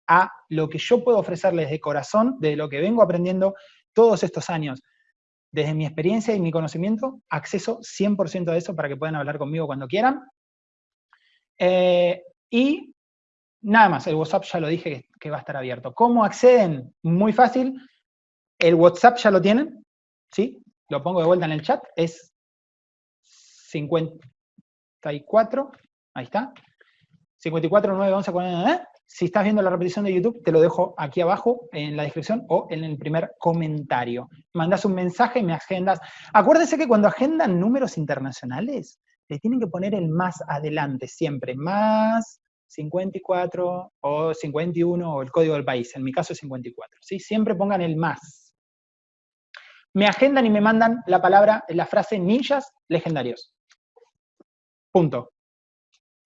a lo que yo puedo ofrecerles de corazón, de lo que vengo aprendiendo todos estos años. Desde mi experiencia y mi conocimiento, acceso 100% a eso para que puedan hablar conmigo cuando quieran. Eh, y Nada más, el WhatsApp ya lo dije que, va a estar abierto. ¿Cómo acceden? Muy fácil. El WhatsApp ya lo tienen, ¿sí? Lo pongo de vuelta en el chat, es 54, ahí está. 54 9 11 40, Si estás viendo la repetición de YouTube, te lo dejo aquí abajo en la descripción o en el primer comentario. Mandas un mensaje y me agendas. Acuérdense que cuando agendan números internacionales, le tienen que poner el más adelante siempre. Más 54 o 51 o el código del país, en mi caso es 54. ¿sí? Siempre pongan el más. Me agendan y me mandan la palabra, la frase ninjas legendarios. Punto.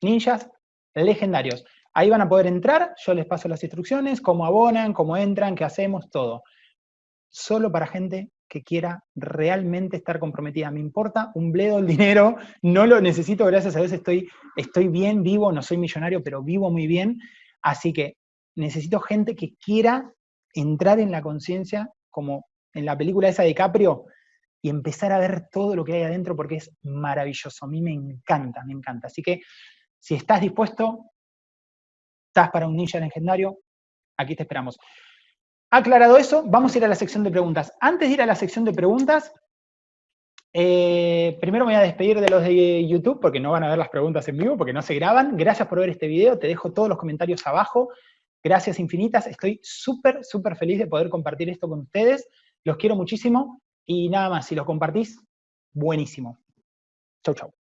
Ninjas legendarios. Ahí van a poder entrar, yo les paso las instrucciones, cómo abonan, cómo entran, qué hacemos, todo. Solo para gente que quiera realmente estar comprometida. Me importa un bledo el dinero, no lo necesito, gracias a Dios estoy, estoy bien, vivo, no soy millonario, pero vivo muy bien. Así que necesito gente que quiera entrar en la conciencia, como en la película esa de Caprio, y empezar a ver todo lo que hay adentro porque es maravilloso. A mí me encanta, me encanta. Así que si estás dispuesto, estás para un ninja legendario, aquí te esperamos. Aclarado eso, vamos a ir a la sección de preguntas. Antes de ir a la sección de preguntas, eh, primero me voy a despedir de los de YouTube, porque no van a ver las preguntas en vivo, porque no se graban. Gracias por ver este video, te dejo todos los comentarios abajo. Gracias infinitas, estoy súper, súper feliz de poder compartir esto con ustedes. Los quiero muchísimo y nada más, si los compartís, buenísimo. Chau, chau.